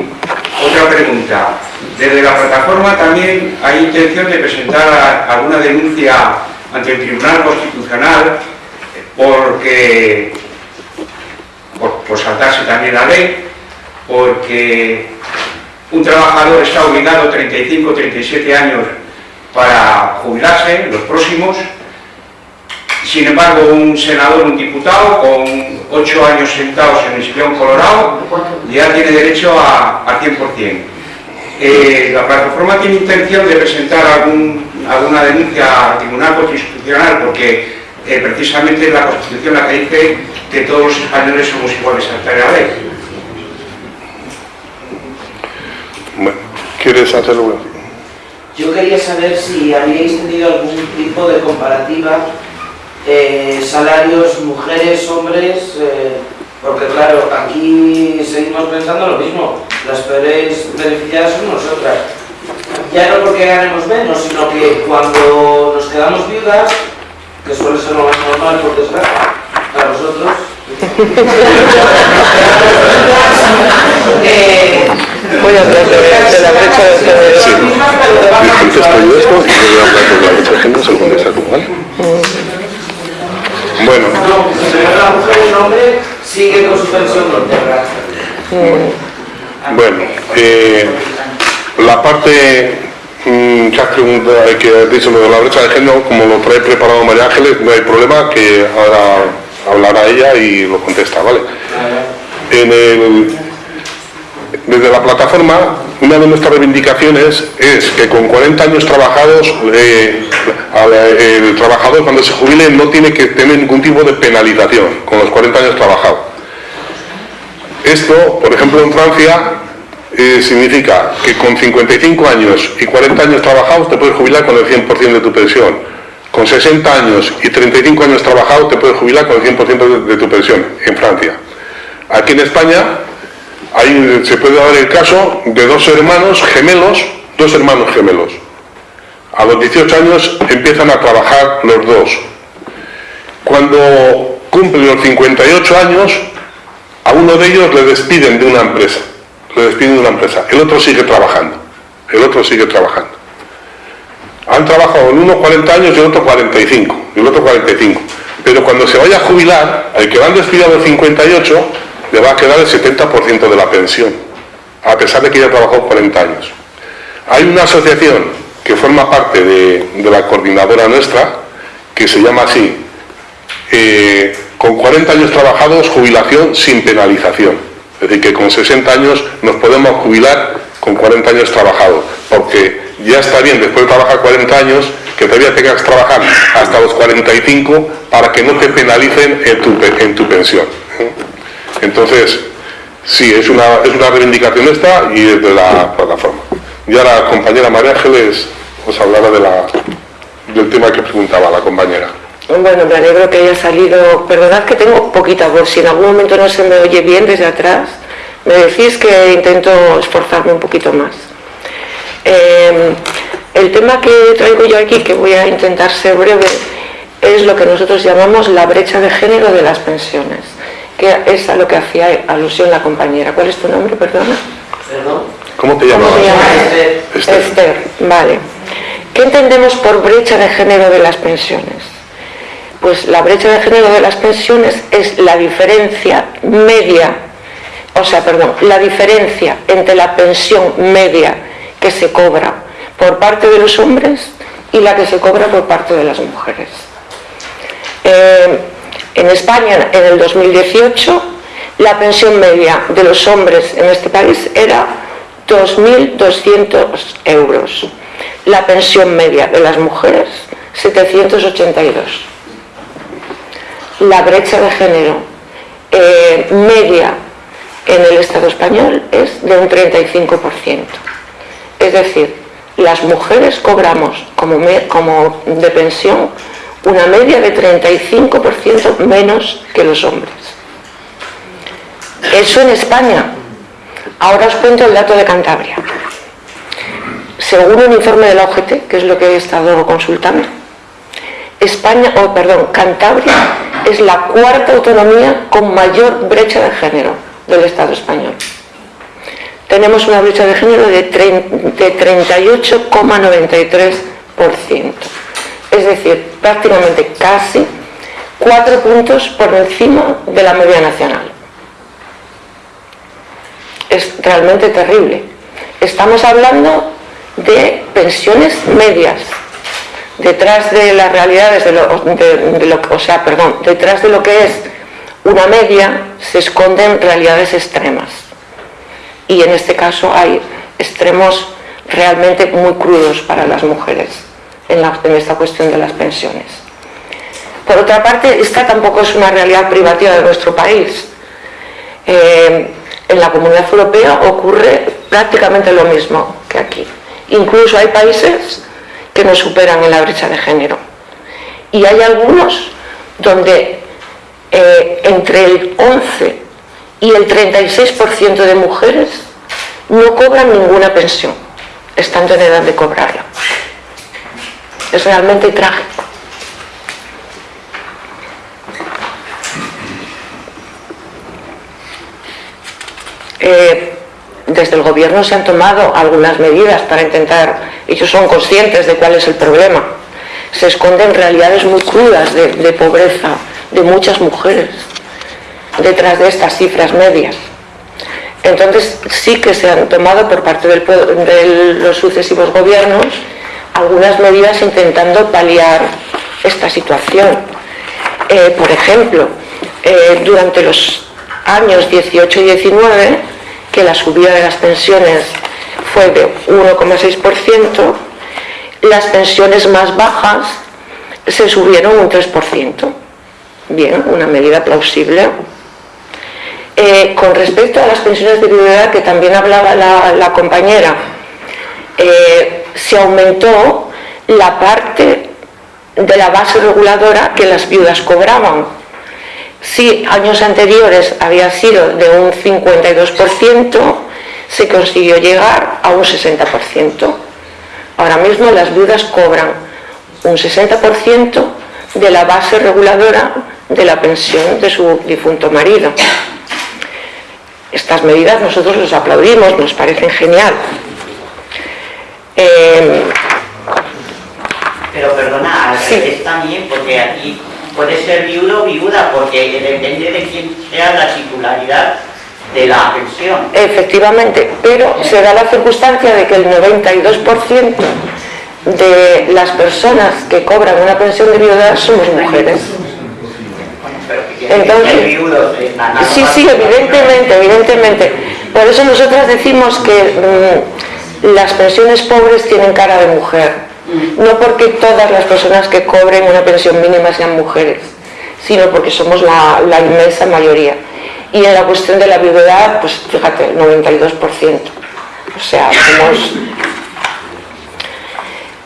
[SPEAKER 5] otra pregunta, desde la plataforma también hay intención de presentar alguna denuncia ante el Tribunal Constitucional porque por, por saltarse también la ley, porque un trabajador está obligado 35 o 37 años para jubilarse, los próximos. Sin embargo, un senador, un diputado, con 8 años sentados en el sillón colorado, ya tiene derecho a, a 100%. Eh, la plataforma tiene intención de presentar algún- alguna denuncia al Tribunal Constitucional porque eh, precisamente es la Constitución la que dice que todos los españoles somos iguales ante la ley.
[SPEAKER 2] Bueno, ¿quieres hacerlo?
[SPEAKER 6] Yo quería saber si habíais tenido algún tipo de comparativa eh, salarios mujeres, hombres, eh, porque claro, aquí seguimos pensando lo mismo, las peores beneficiadas son nosotras. Ya no porque ganemos menos, sino que cuando nos quedamos viudas, que suele ser lo más normal por desgracia, para nosotros, eh,
[SPEAKER 7] Voy a hablar de, de la brecha de género.
[SPEAKER 2] Sí. Contesto yo esto y voy a hablar de la brecha de. Bueno,
[SPEAKER 6] la mujer un hombre sigue con su pensión íntegra.
[SPEAKER 2] bueno, eh, la parte mm, que has preguntado, que dicho lo de la brecha de género, como lo trae preparado María Ángeles, no hay problema, que ahora hablará ella y lo contesta, ¿vale? En el- desde la plataforma, una de nuestras reivindicaciones es que con 40 años trabajados, eh, el trabajador cuando se jubile no tiene que tener ningún tipo de penalización con los 40 años trabajados. Esto, por ejemplo, en Francia, eh, significa que con 55 años y 40 años trabajados te puedes jubilar con el 100% de tu pensión. Con 60 años y 35 años trabajados te puedes jubilar con el 100% de, de tu pensión en Francia. Aquí en España hay- se puede dar el caso de dos hermanos gemelos, dos hermanos gemelos. A los 18 años empiezan a trabajar los dos. Cuando cumplen los 58 años, a uno de ellos le despiden de una empresa. Le despiden de una empresa. El otro sigue trabajando. El otro sigue trabajando. Han trabajado el uno 40 años y el otro 45. Y el otro 45. Pero cuando se vaya a jubilar, al que han despedido a los 58, le va a quedar el 70% de la pensión. A pesar de que ya trabajó 40 años. Hay una asociación que forma parte de, la coordinadora nuestra, que se llama así, eh, con 40 años trabajados, jubilación sin penalización. Es decir, que con 60 años nos podemos jubilar con 40 años trabajados, porque ya está bien después de trabajar 40 años que todavía tengas que trabajar hasta los 45 para que no te penalicen en tu, en tu pensión. Entonces, sí, es una, es una reivindicación esta y es de la plataforma. Ya la compañera María Ángeles os hablará de la, del tema que preguntaba la compañera.
[SPEAKER 7] Bueno, me alegro que haya salido. Perdonad que tengo poquita voz. Si en algún momento no se me oye bien desde atrás, me decís que intento esforzarme un poquito más. Eh, el tema que traigo yo aquí, que voy a intentar ser breve, es lo que nosotros llamamos la brecha de género de las pensiones, que es a lo que hacía alusión la compañera. ¿Cuál es tu nombre, perdona?
[SPEAKER 6] Perdón.
[SPEAKER 2] ¿Cómo te
[SPEAKER 7] ¿Cómo
[SPEAKER 2] llamas?
[SPEAKER 7] te llamas?
[SPEAKER 6] Esther.
[SPEAKER 2] Esther.
[SPEAKER 7] Esther, vale. ¿Qué entendemos por brecha de género de las pensiones? Pues la brecha de género de las pensiones es la diferencia media, o sea, perdón, la diferencia entre la pensión media que se cobra por parte de los hombres y la que se cobra por parte de las mujeres. Eh, en España, en el 2018, la pensión media de los hombres en este país era 2.200 euros. La pensión media de las mujeres, 782. La brecha de género eh, media en el Estado español es de un 35%. Es decir, las mujeres cobramos como, como de pensión una media de 35% menos que los hombres. Eso en España. Ahora os cuento el dato de Cantabria. Según un informe de la OGT, que es lo que he estado consultando, España, o perdón, Cantabria es la cuarta autonomía con mayor brecha de género del Estado español. Tenemos una brecha de género de 38,93%. Es decir, prácticamente casi cuatro puntos por encima de la media nacional es realmente terrible. Estamos hablando de pensiones medias, detrás de las realidades de lo, o sea, perdón, detrás de lo que es una media se esconden realidades extremas. Y en este caso hay extremos realmente muy crudos para las mujeres en, esta cuestión de las pensiones. Por otra parte, esta tampoco es una realidad privativa de nuestro país. Eh, en la Comunidad Europea ocurre prácticamente lo mismo que aquí. Incluso hay países que nos superan en la brecha de género. Y hay algunos donde eh, entre el 11 y el 36% de mujeres no cobran ninguna pensión, estando en edad de cobrarla. Es realmente trágico. Eh, desde el gobierno se han tomado algunas medidas para intentar, ellos son conscientes de cuál es el problema. Se esconden realidades muy crudas de, pobreza de muchas mujeres detrás de estas cifras medias. Entonces sí que se han tomado por parte de los sucesivos gobiernos algunas medidas intentando paliar esta situación. Eh, por ejemplo, eh, durante los años 18 y 19, que la subida de las pensiones fue de 1,6%, las pensiones más bajas se subieron un 3%. Bien, una medida plausible. Eh, con respecto a las pensiones de viudedad, que también hablaba la, compañera, se aumentó la parte de la base reguladora que las viudas cobraban si años anteriores había sido de un 52%, se consiguió llegar a un 60%. Ahora mismo las viudas cobran un 60% de la base reguladora de la pensión de su difunto marido. Estas medidas nosotros los aplaudimos, nos parecen genial.
[SPEAKER 8] Eh, Pero perdona, es también porque aquí puede ser viudo o viuda, porque depende de quién sea la titularidad de la pensión.
[SPEAKER 7] Efectivamente, pero se da la circunstancia de que el 92% de las personas que cobran una pensión de viuda somos mujeres.
[SPEAKER 8] Entonces,
[SPEAKER 7] sí, sí, evidentemente, evidentemente. Por eso nosotras decimos que mm, las pensiones pobres tienen cara de mujer no porque todas las personas que cobren una pensión mínima sean mujeres, sino porque somos la, inmensa mayoría. Y en la cuestión de la viudedad, pues fíjate, el 92%. O sea, somos...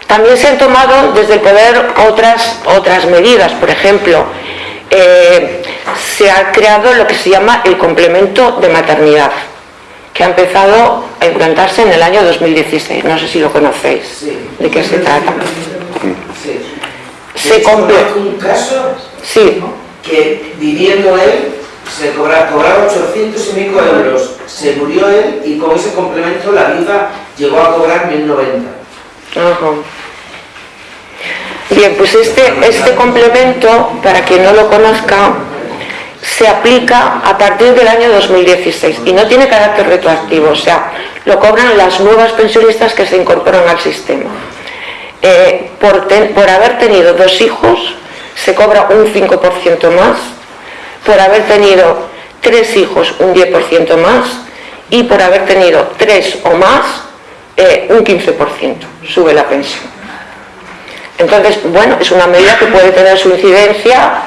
[SPEAKER 7] También se han tomado desde el poder otras, otras medidas, por ejemplo, eh, se ha creado lo que se llama el complemento de maternidad que ha empezado a implantarse en el año 2016. No sé si lo conocéis. ¿De qué se trata?
[SPEAKER 6] Sí. Se un caso
[SPEAKER 7] sí.
[SPEAKER 6] que viviendo él se cobraba, 800 y pico euros. Se murió él y con ese complemento la viuda llegó a cobrar 1090.
[SPEAKER 7] Bien, pues este, este complemento, para quien no lo conozca, se aplica a partir del año 2016 y no tiene carácter retroactivo, o sea, lo cobran las nuevas pensionistas que se incorporan al sistema. Eh, por, por haber tenido dos hijos se cobra un 5% más, por haber tenido tres hijos un 10% más y por haber tenido tres o más eh, un 15% sube la pensión. Entonces, bueno, es una medida que puede tener su incidencia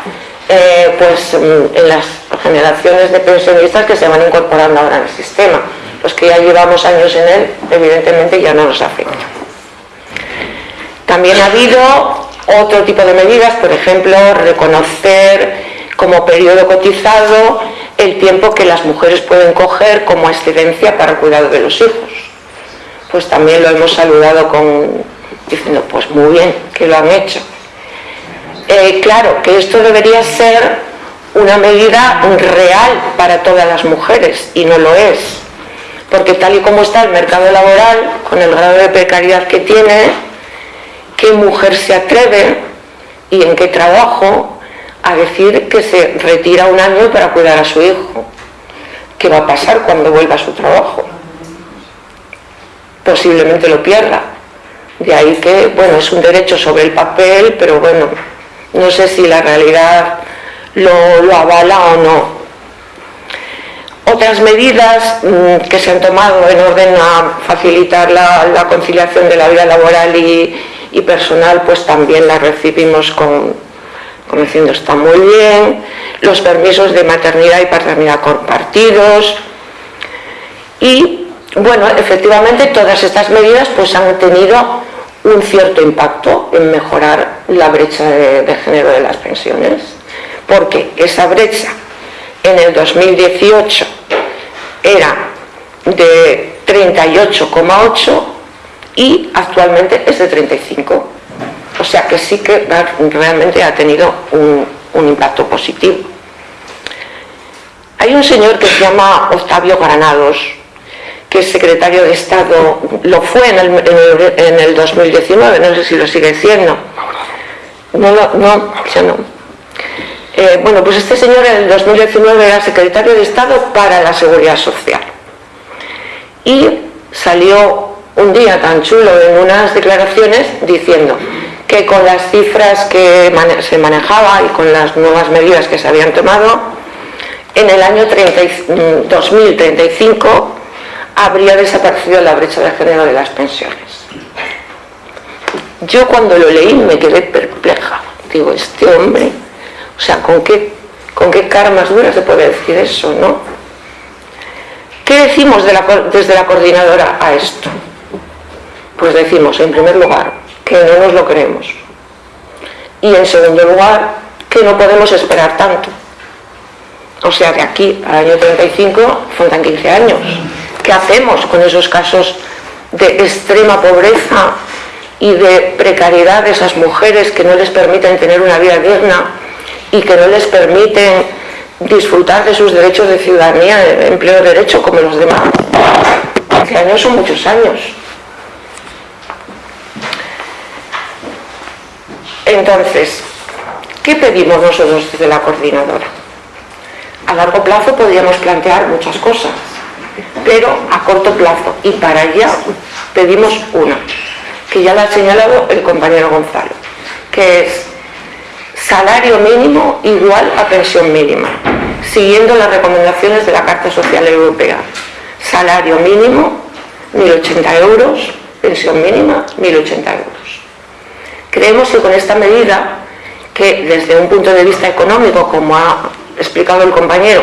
[SPEAKER 7] eh, pues, mm, en las generaciones de pensionistas que se van incorporando ahora el sistema. Los que ya llevamos años en él, evidentemente ya no nos afecta. También ha habido otro tipo de medidas, por ejemplo, reconocer como periodo cotizado el tiempo que las mujeres pueden coger como excedencia para el cuidado de los hijos. Pues también lo hemos saludado con, diciendo, pues muy bien, que lo han hecho. Eh, claro, que esto debería ser una medida real para todas las mujeres y no lo es. Porque tal y como está el mercado laboral, con el grado de precariedad que tiene, ¿qué mujer se atreve y en qué trabajo a decir que se retira un año para cuidar a su hijo? ¿Qué va a pasar cuando vuelva a su trabajo? Posiblemente lo pierda. De ahí que, bueno, es un derecho sobre el papel, pero bueno, no sé si la realidad lo, avala o no. Otras medidas mm, que se han tomado en orden a facilitar la, conciliación de la vida laboral y, personal, pues también las recibimos con, como diciendo está muy bien, los permisos de maternidad y paternidad compartidos y bueno, efectivamente todas estas medidas pues han tenido un cierto impacto en mejorar la brecha de, género de las pensiones, porque esa brecha en el 2018 era de 38,8 y actualmente es de 35. O sea que sí que realmente ha tenido un, un impacto positivo. Hay un señor que se llama Octavio Granados, que es secretario de Estado, lo fue en el, 2019, no sé si lo sigue siendo. No, no, ya no. Eh, bueno, pues este señor en el 2019 era secretario de Estado para la Seguridad Social. Y salió un día tan chulo en unas declaraciones diciendo que con las cifras que se manejaba y con las nuevas medidas que se habían tomado, en el año 2035 habría desaparecido la brecha de género de las pensiones. Yo cuando lo leí me quedé perpleja. Digo, este hombre, o sea, ¿con qué, con qué cara más dura se puede decir eso, no? ¿Qué decimos desde la coordinadora a esto? Pues decimos, en primer lugar, que no nos lo creemos. Y en segundo lugar, que no podemos esperar tanto. O sea, de aquí al año 35 faltan 15 años. ¿Qué hacemos con esos casos de extrema pobreza y de precariedad de esas mujeres que no les permiten tener una vida digna y que no les permiten disfrutar de sus derechos de ciudadanía, de empleo de derecho como los demás? 15 años son muchos años. Entonces, ¿qué pedimos nosotros desde la coordinadora? A largo plazo podríamos plantear muchas cosas pero a corto plazo. Y para allá pedimos una, que ya la ha señalado el compañero Gonzalo, que es salario mínimo igual a pensión mínima, siguiendo las recomendaciones de la Carta Social Europea. Salario mínimo, 1.080 euros, pensión mínima, 1.080 euros. Creemos que con esta medida, que desde un punto de vista económico, como ha explicado el compañero,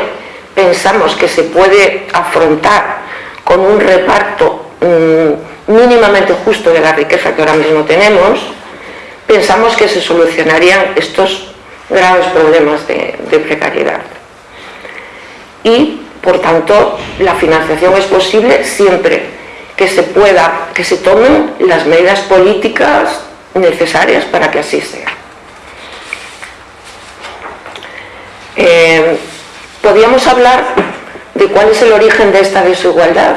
[SPEAKER 7] pensamos que se puede afrontar con un reparto mm, mínimamente justo de la riqueza que ahora mismo tenemos, pensamos que se solucionarían estos graves problemas de, precariedad. Y, por tanto, la financiación es posible siempre que se pueda, que se tomen las medidas políticas necesarias para que así sea. Eh, podríamos hablar de cuál es el origen de esta desigualdad.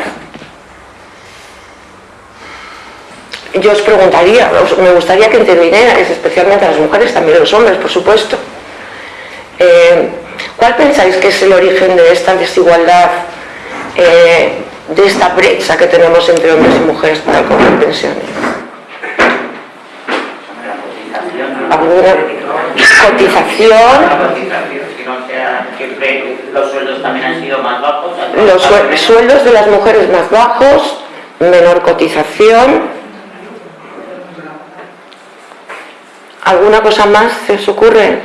[SPEAKER 7] Yo os preguntaría, me gustaría que intervinierais, especialmente a las mujeres, también a los hombres, por supuesto. Eh, ¿Cuál pensáis que es el origen de esta desigualdad, eh, de esta brecha que tenemos entre hombres y mujeres para cobrar pensiones? ¿Alguna cotización?
[SPEAKER 8] Siempre los sueldos también han sido más bajos.
[SPEAKER 7] Los sue- sueldos de las mujeres más bajos, menor cotización. ¿Alguna cosa más se os ocurre?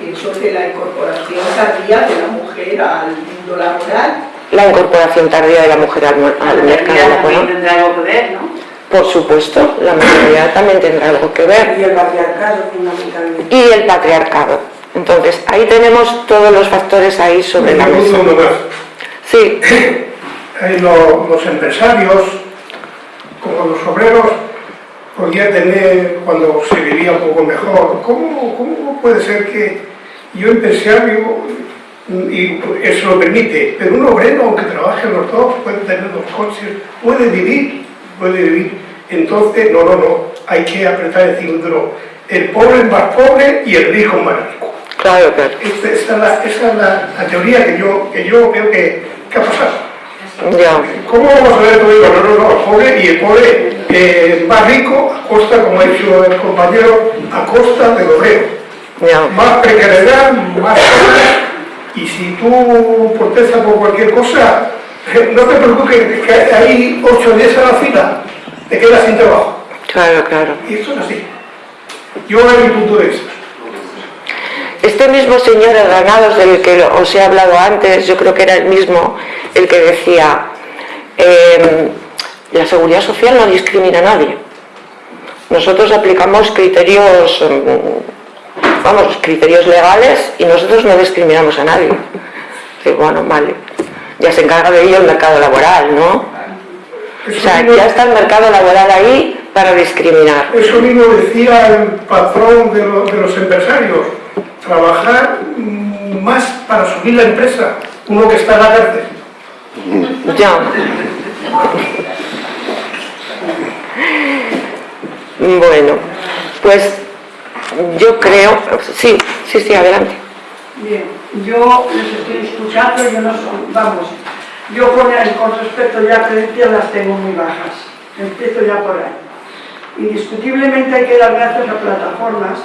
[SPEAKER 9] Pienso que la incorporación tardía de la mujer al mundo laboral
[SPEAKER 7] La incorporación tardía de la mujer al, al mercado
[SPEAKER 10] también
[SPEAKER 7] laboral.
[SPEAKER 10] tendrá algo que ver, ¿no?
[SPEAKER 7] Por supuesto, la maternidad también tendrá algo que ver.
[SPEAKER 9] y el patriarcado fundamentalmente.
[SPEAKER 7] Y el patriarcado. Entonces, ahí tenemos todos los factores ahí sobre la
[SPEAKER 4] Me
[SPEAKER 7] mesa. Sí,
[SPEAKER 4] Eh, lo- los empresarios, como los obreros, podían tener, cuando se vivía un poco mejor, ¿cómo, cómo puede ser que yo empresario, y eso lo permite, pero un obrero, aunque trabaje los dos, puede tener dos coches, puede vivir, puede vivir. Entonces, no, no, no, hay que apretar el cinturón. El pobre es más pobre y el rico es más rico.
[SPEAKER 7] Claro, claro.
[SPEAKER 4] Esta, es, la, esa es la- la teoría que yo, que yo veo que, que ha pasado.
[SPEAKER 7] Ya,
[SPEAKER 4] ¿Cómo vamos a ver todo esto? No, no, no, el pobre y el pobre eh, más rico a costa, como ha dicho el compañero, a costa del obrero.
[SPEAKER 7] ya.
[SPEAKER 4] Más precariedad, más y si tú protestas por cualquier cosa, no te preocupes, que hay ocho días a la fila, te quedas sin trabajo.
[SPEAKER 7] Claro, claro.
[SPEAKER 4] Y esto es así. Yo en mi punto de vista.
[SPEAKER 7] Este mismo señor Granados del que os he hablado antes, yo creo que era el mismo el que decía, eh, la seguridad social no discrimina a nadie. Nosotros aplicamos criterios, mm, vamos, criterios legales y nosotros no discriminamos a nadie. Sí, bueno, vale. Ya se encarga de ello el mercado laboral, ¿no? O sea, ya está el mercado laboral ahí para discriminar.
[SPEAKER 4] Eso mismo decía el patrón de, de los empresarios, trabajar mm, más para subir la empresa, uno que está en la cárcel.
[SPEAKER 7] Ya. Bueno, pues yo creo, sí, sí, sí, adelante.
[SPEAKER 9] Bien, yo les estoy escuchando, yo no soy, vamos, yo con, el- con respecto ya a creencias las tengo muy bajas, empiezo ya por ahí. Indiscutiblemente hay que dar gracias a plataformas,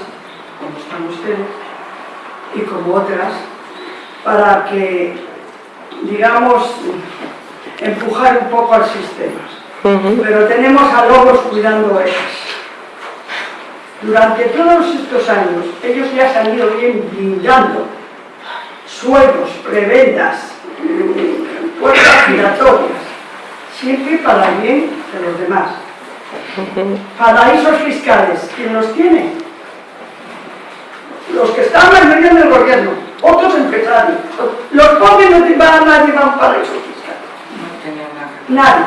[SPEAKER 9] como están ustedes, y como otras, para que, digamos, empujar un poco al sistema. Pero tenemos a lobos cuidando ovejas. Durante todos estos años, ellos ya se han ido bien blindando sueldos, prebendas, mm, puertas giratorias, siempre para el bien de los demás. Paraísos fiscales, ¿quién los tiene? Los que están en medio del gobierno, otros empresarios. Los pobres no te van a nadie va a un paraíso fiscal. Nadie.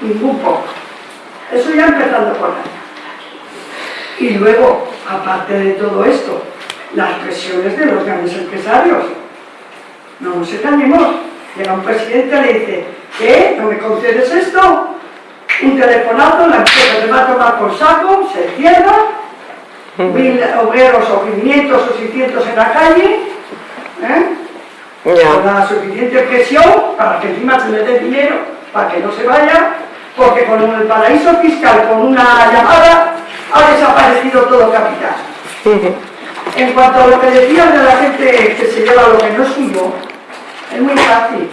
[SPEAKER 9] Ningún poco. Eso ya empezando por ahí. Y luego, aparte de todo esto, las presiones de los grandes empresarios. No nos engañemos. Llega un presidente y le dice, ¿qué? ¿No me concedes esto? Un telefonazo, la empresa se va a tomar por saco, se cierra, mil obreros o 500 o 600 en la calle, ¿eh? con la suficiente presión para que encima se le dé dinero para que no se vaya, porque con el paraíso fiscal, con una llamada, ha desaparecido todo capital. En cuanto a lo que decían de la gente que se lleva lo que no es suyo, es muy fácil.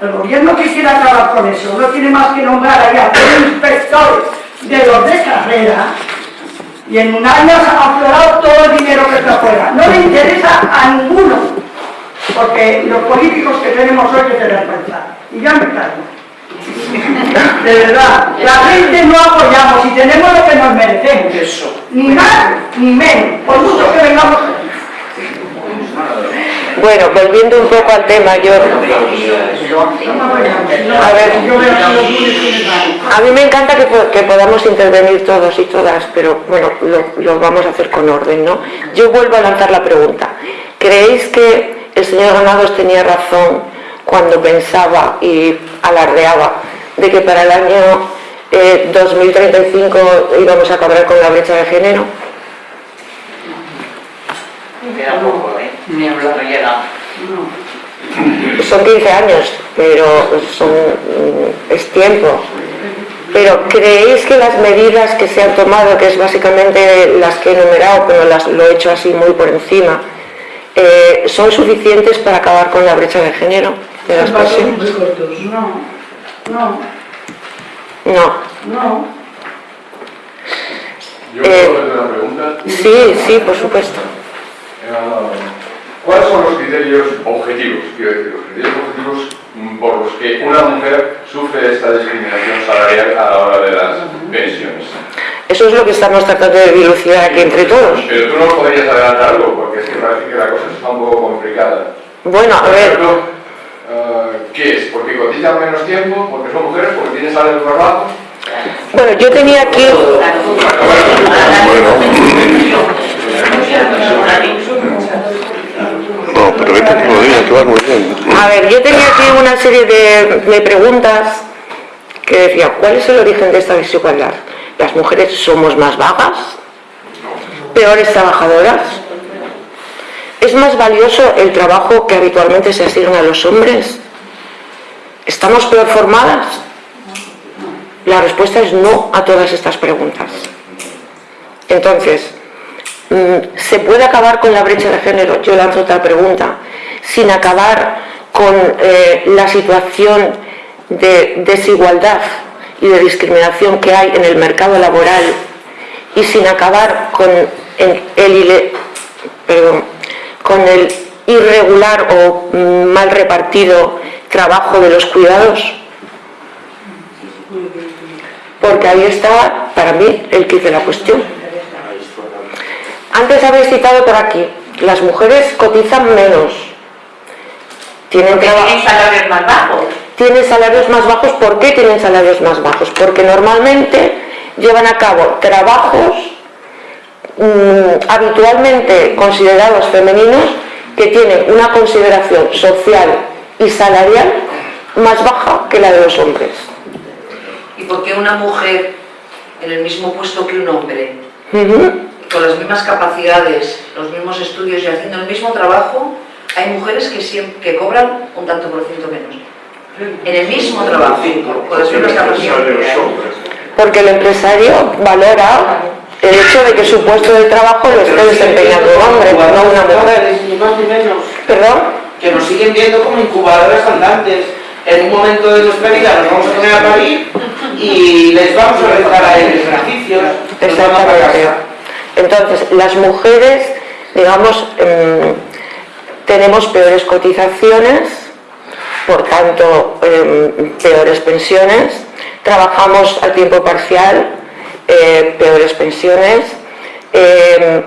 [SPEAKER 9] El gobierno que quiera acabar con eso no tiene más que nombrar ahí a tres inspectores de los de carrera y en un año se ha aflorado todo el dinero que está afuera. No le interesa a ninguno, porque los políticos que tenemos hoy que se vergüenza. Y ya me callo. De verdad, la gente no apoyamos y tenemos lo que nos merecemos.
[SPEAKER 6] Eso.
[SPEAKER 9] Ni más ni menos, por mucho que vengamos.
[SPEAKER 7] Bueno, volviendo un poco al tema, yo... A ver. A mí me encanta que, po- que podamos intervenir todos y todas, pero bueno, lo, vamos a hacer con orden, ¿no? Yo vuelvo a lanzar la pregunta. ¿Creéis que el señor Granados tenía razón cuando pensaba y alardeaba de que para el año eh, 2035 íbamos a acabar con la brecha de género?
[SPEAKER 8] ¿Eh? No llega.
[SPEAKER 7] Son 15 años, pero son, mm, es tiempo. Pero ¿creéis que las medidas que se han tomado, que es básicamente las que he enumerado, pero las, lo he hecho así muy por encima, eh, son suficientes para acabar con la brecha de género de las pensiones.
[SPEAKER 9] No, no,
[SPEAKER 7] No.
[SPEAKER 9] no.
[SPEAKER 10] Yo
[SPEAKER 7] Eh,
[SPEAKER 10] puedo hacer una pregunta.
[SPEAKER 7] Sí, sí, por supuesto.
[SPEAKER 10] Eh, ¿Cuáles son los criterios objetivos, quiero decir, los criterios objetivos por los que una mujer sufre esta discriminación salarial a la hora de las pensiones?
[SPEAKER 7] Eso es lo que estamos tratando de dilucidar aquí entre todos.
[SPEAKER 10] Pero tú no podrías adelantar algo, porque es que parece que la cosa está un poco complicada.
[SPEAKER 7] Bueno, a
[SPEAKER 10] Por
[SPEAKER 7] ver,
[SPEAKER 10] ejemplo, eh, ¿qué es? ¿Porque cotizan menos tiempo? ¿Porque son mujeres? ¿Porque tienen salarios más bajos?
[SPEAKER 7] bueno, yo tenía aquí,
[SPEAKER 2] No, pero que lo que vas muy bien.
[SPEAKER 7] a ver, yo tenía aquí una serie de, de preguntas que decía, ¿cuál es el origen de esta desigualdad? ¿Las mujeres somos más vagas? ¿Peores trabajadoras? ¿Es más valioso el trabajo que habitualmente se asigna a los hombres? ¿Estamos peor formadas? La respuesta es no a todas estas preguntas. Entonces, ¿se puede acabar con la brecha de género? Yo lanzo otra pregunta. Sin acabar con eh, la situación de desigualdad y de discriminación que hay en el mercado laboral y sin acabar con el, con el irregular o mm, mal repartido trabajo de los cuidados. Porque ahí está, para mí, el kit de la cuestión. Antes habéis citado por aquí, las mujeres cotizan menos. Tienen,
[SPEAKER 8] tienen salarios más bajos.
[SPEAKER 7] tienen salarios más bajos. ¿Por qué tienen salarios más bajos? Porque normalmente llevan a cabo trabajos mm, habitualmente considerados femeninos que tienen una consideración social y salarial más baja que la de los hombres.
[SPEAKER 11] ¿Y por qué una mujer en el mismo puesto que un hombre. Con las mismas capacidades, los mismos estudios y haciendo el mismo trabajo, hay mujeres que, siem- que cobran un tanto por ciento menos? En el mismo trabajo, con las mismas capacidades.
[SPEAKER 7] Porque el empresario valora el hecho de que su puesto de trabajo lo esté desempeñando un hombre, no una mujer.
[SPEAKER 6] Ni más ni menos.
[SPEAKER 7] ¿Perdón?
[SPEAKER 6] Que nos siguen viendo como incubadoras andantes. En un momento de nuestra vida nos vamos a poner a parir y les vamos a rezar a ellos beneficios.
[SPEAKER 7] Exactamente. Entonces, las mujeres, digamos, em, tenemos peores cotizaciones, por tanto, em, peores pensiones, trabajamos a tiempo parcial, eh, peores pensiones, em,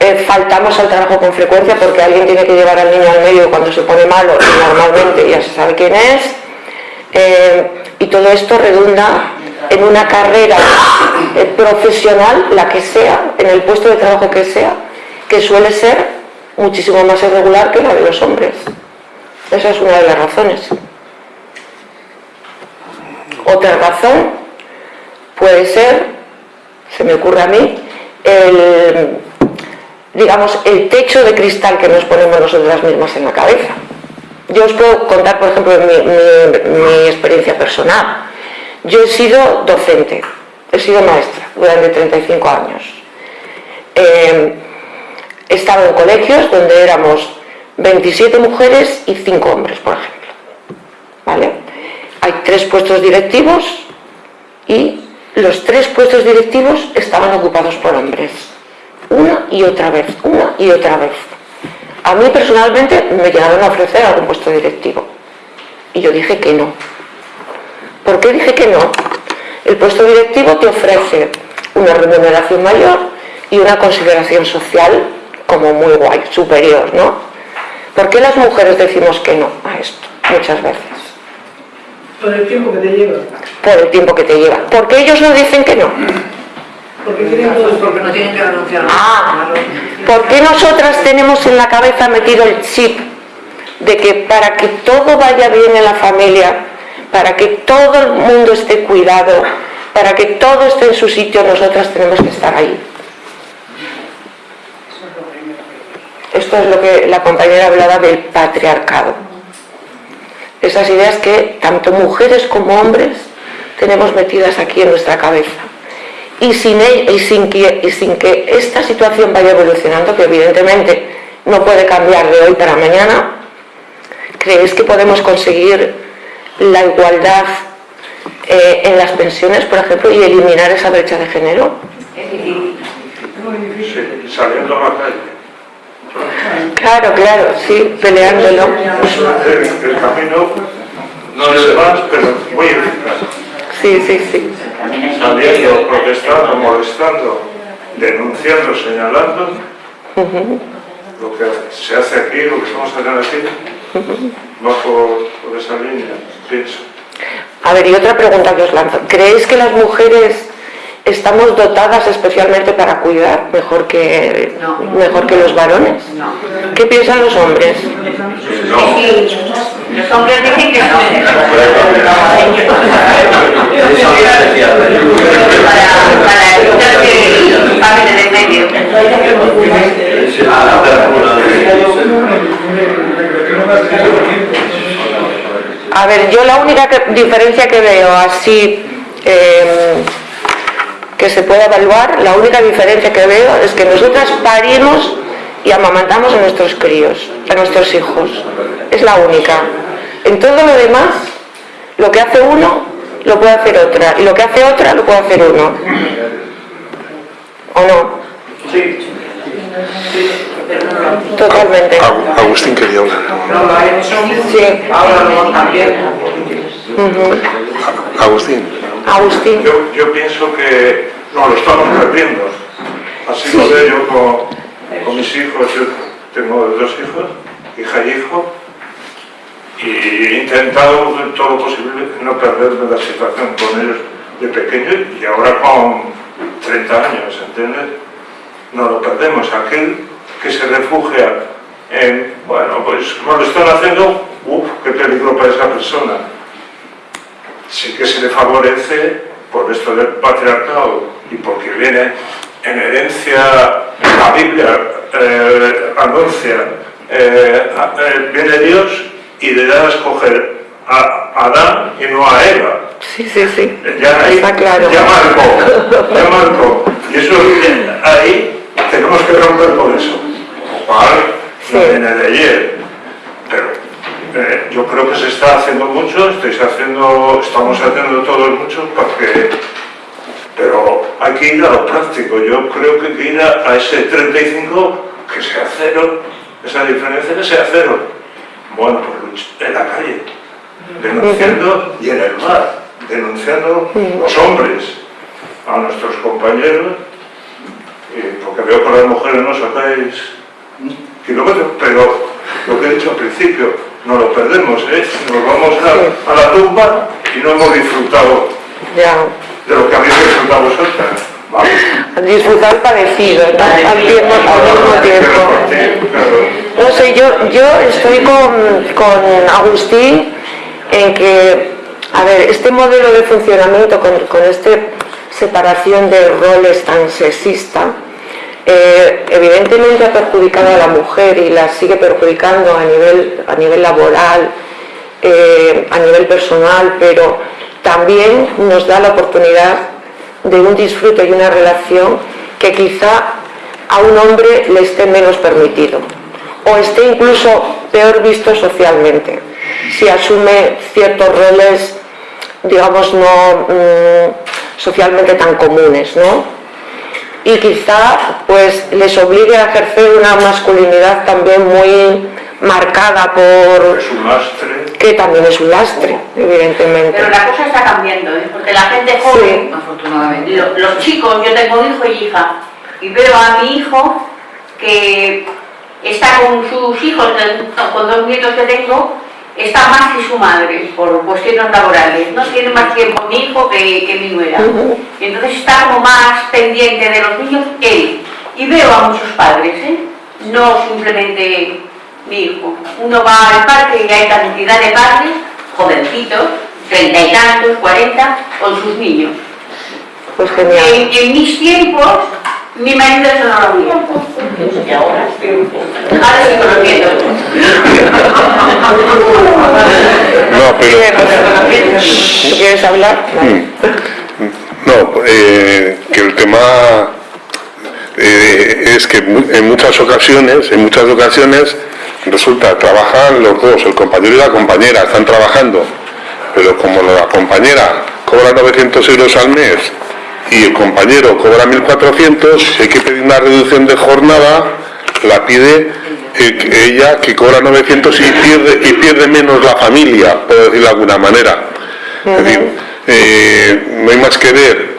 [SPEAKER 7] eh, faltamos al trabajo con frecuencia porque alguien tiene que llevar al niño al medio cuando se pone malo y normalmente ya se sabe quién es. Y todo esto redunda en una carrera eh, profesional, la que sea, en el puesto de trabajo que sea, que suele ser muchísimo más irregular que la de los hombres. Esa es una de las razones. Otra razón puede ser, se me ocurre a mí, el, digamos, el techo de cristal que nos ponemos nosotras mismas en la cabeza. Yo os puedo contar, por ejemplo, mi, mi- mi experiencia personal. Yo he sido docente, he sido maestra durante 35 años. Eh, he estado en colegios donde éramos 27 mujeres y 5 hombres, por ejemplo. ¿Vale? Hay tres puestos directivos y los tres puestos directivos estaban ocupados por hombres. Una y otra vez, una y otra vez. A mí personalmente me llegaron a ofrecer algún puesto directivo. Y yo dije que no. ¿Por qué dije que no? El puesto directivo te ofrece una remuneración mayor y una consideración social como muy guay, superior, ¿no? ¿Por qué las mujeres decimos que no a esto muchas veces?
[SPEAKER 9] Por el tiempo que te lleva.
[SPEAKER 7] Por el tiempo que te lleva. ¿Por qué ellos no dicen que no?
[SPEAKER 9] Porque tienen todo
[SPEAKER 11] Porque no tienen que renunciar a
[SPEAKER 7] Ah, ¿por qué nosotras tenemos en la cabeza metido el chip de que para que todo vaya bien en la familia, para que todo el mundo esté cuidado, para que todo esté en su sitio, nosotras tenemos que estar ahí? Esto es lo que la compañera hablaba del patriarcado. Esas ideas que tanto mujeres como hombres tenemos metidas aquí en nuestra cabeza. Y sin, el- y sin, que, y sin que esta situación vaya evolucionando, que evidentemente no puede cambiar de hoy para mañana. ¿Creéis que podemos conseguir la igualdad eh, en las pensiones, por ejemplo, y eliminar esa brecha de género?
[SPEAKER 11] Es difícil.
[SPEAKER 12] Sí, saliendo a la calle.
[SPEAKER 7] Claro, claro, sí, peleándolo.
[SPEAKER 12] El, el camino no es más, pero muy.
[SPEAKER 7] Sí, sí, sí.
[SPEAKER 12] Saliendo, protestando, molestando, denunciando, señalando lo que se hace aquí, lo que estamos haciendo aquí, va por, por esa línea, pienso.
[SPEAKER 7] A ver, y otra pregunta que os lanzo. ¿Creéis que las mujeres estamos dotadas especialmente para cuidar mejor que,
[SPEAKER 11] No.
[SPEAKER 7] mejor que los varones?
[SPEAKER 11] No.
[SPEAKER 7] ¿Qué piensan los hombres?
[SPEAKER 11] Los hombres dicen que no.
[SPEAKER 3] Eso es especial.
[SPEAKER 11] Para, para evitar que paguen en el medio.
[SPEAKER 7] A ver, yo la única diferencia que veo así eh, que se puede evaluar, la única diferencia que veo es que nosotras parimos y amamantamos a nuestros críos, a nuestros hijos. Es la única. En todo lo demás, lo que hace uno, lo puede hacer otra. Y lo que hace otra, lo puede hacer uno. ¿O no?
[SPEAKER 12] Sí,
[SPEAKER 7] Totalmente.
[SPEAKER 2] Agu- Agustín quería hablar.
[SPEAKER 6] No lo ha hecho,
[SPEAKER 7] Sí.
[SPEAKER 6] ahora lo también.
[SPEAKER 7] Ujú.
[SPEAKER 2] Agustín.
[SPEAKER 7] Agustín.
[SPEAKER 12] yo, yo pienso que no lo estamos perdiendo. Así lo veo yo con, con mis hijos. Yo tengo dos hijos, hija y hijo, y he intentado todo lo posible no perderme la situación con ellos de pequeño y ahora con 30 años, ¿entiendes? No lo perdemos. Aquel que se refugia en, bueno, pues como lo están haciendo, uff, qué peligro para esa persona. Sí que se le favorece por esto del patriarcado y porque viene en herencia, la Biblia eh, anuncia, eh, eh, viene Dios y le da a escoger a Adán y no a Eva.
[SPEAKER 7] Sí, sí, sí.
[SPEAKER 12] Ya, ahí-
[SPEAKER 7] Está claro.
[SPEAKER 12] ya marcó, ya marcó. Y eso ahí tenemos que romper con eso. No viene de ayer. Pero eh, yo creo que se está haciendo mucho, estáis haciendo, estamos haciendo todos mucho porque pero hay que ir a lo práctico. Yo creo que hay que ir a, a ese 35 que sea cero, esa diferencia que sea cero. Bueno, pues en la calle, denunciando y en el bar, denunciando los hombres a nuestros compañeros, y porque veo que las mujeres no sacáis kilómetros, pero lo que he dicho al principio, no lo perdemos, ¿eh? Nos vamos a, a la tumba y no hemos disfrutado
[SPEAKER 7] Ya.
[SPEAKER 12] de lo que habéis disfrutado vosotras. ¿vale?
[SPEAKER 7] Disfrutar parecido, tiempo, al mismo tiempo. No sé, yo, yo estoy con, con Agustín en que, a ver, este modelo de funcionamiento con, con esta separación de roles tan sexista, eh, evidentemente ha perjudicado a la mujer y la sigue perjudicando a nivel, a nivel laboral, eh, a nivel personal, pero también nos da la oportunidad de un disfrute y una relación que quizá a un hombre le esté menos permitido o esté incluso peor visto socialmente si asume ciertos roles digamos no mm, socialmente tan comunes ¿no? Y quizá pues les obligue a ejercer una masculinidad también muy marcada por
[SPEAKER 12] Es un lastre.
[SPEAKER 7] que también es un lastre evidentemente
[SPEAKER 13] Pero la cosa está cambiando, ¿eh? porque la gente joven,
[SPEAKER 11] Afortunadamente.
[SPEAKER 13] lo- los chicos, yo tengo hijo y hija, y veo a mi hijo que está con sus hijos, con dos nietos que tengo, está más que su madre por cuestiones laborales, no tiene más tiempo mi hijo que, que mi nuera. Entonces está como más pendiente de los niños él. Y veo a muchos padres, ¿eh? no simplemente mi hijo. Uno va al parque y hay cantidad de padres, jovencitos, treinta y tantos, cuarenta, con sus niños.
[SPEAKER 7] pues genial
[SPEAKER 13] En, en mis tiempos, mi marido eso no lo veía. Y ahora, ahora viendo.
[SPEAKER 2] No, pero...
[SPEAKER 7] ¿Tú quieres hablar?
[SPEAKER 2] No, eh, que el tema eh, es es que en muchas ocasiones, en muchas ocasiones, resulta, trabajan los dos, el compañero y la compañera, están trabajando, pero como la compañera cobra 900 euros al mes y el compañero cobra 1.400, si hay que pedir una reducción de jornada, la pide ella que cobra 900 y pierde, y pierde menos la familia, por decirlo de alguna manera. Es decir, eh, no hay más que ver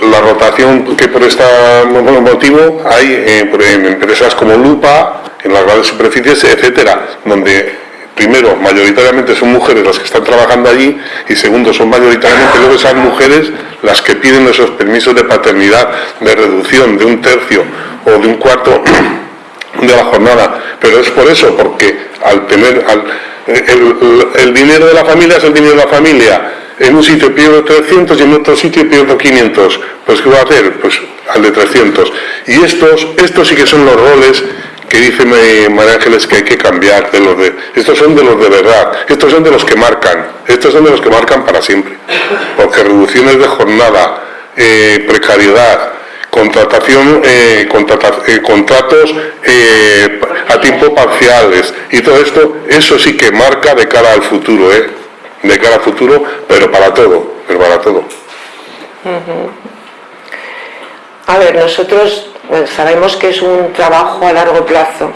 [SPEAKER 2] la rotación que por este motivo hay en empresas como Lupa, en las grandes superficies, etcétera, donde primero, mayoritariamente son mujeres las que están trabajando allí y segundo, son mayoritariamente luego esas mujeres las que piden esos permisos de paternidad, de reducción de un tercio o de un cuarto de la jornada. Pero es por eso, porque al tener el, dinero de la familia es el dinero de la familia. En un sitio pierdo 300 y en otro sitio pierdo 500. Pues ¿qué va a hacer? Pues al de 300. Y estos, estos sí que son los roles que dice María Ángeles que hay que cambiar de los de estos son de los de verdad estos son de los que marcan estos son de los que marcan para siempre. Porque reducciones de jornada eh, precariedad contratación eh, eh, contratos a tiempo parciales y todo esto eso sí que marca de cara al futuro de cara al futuro pero para todo pero para todo.
[SPEAKER 7] A ver nosotros sabemos que es un trabajo a largo plazo,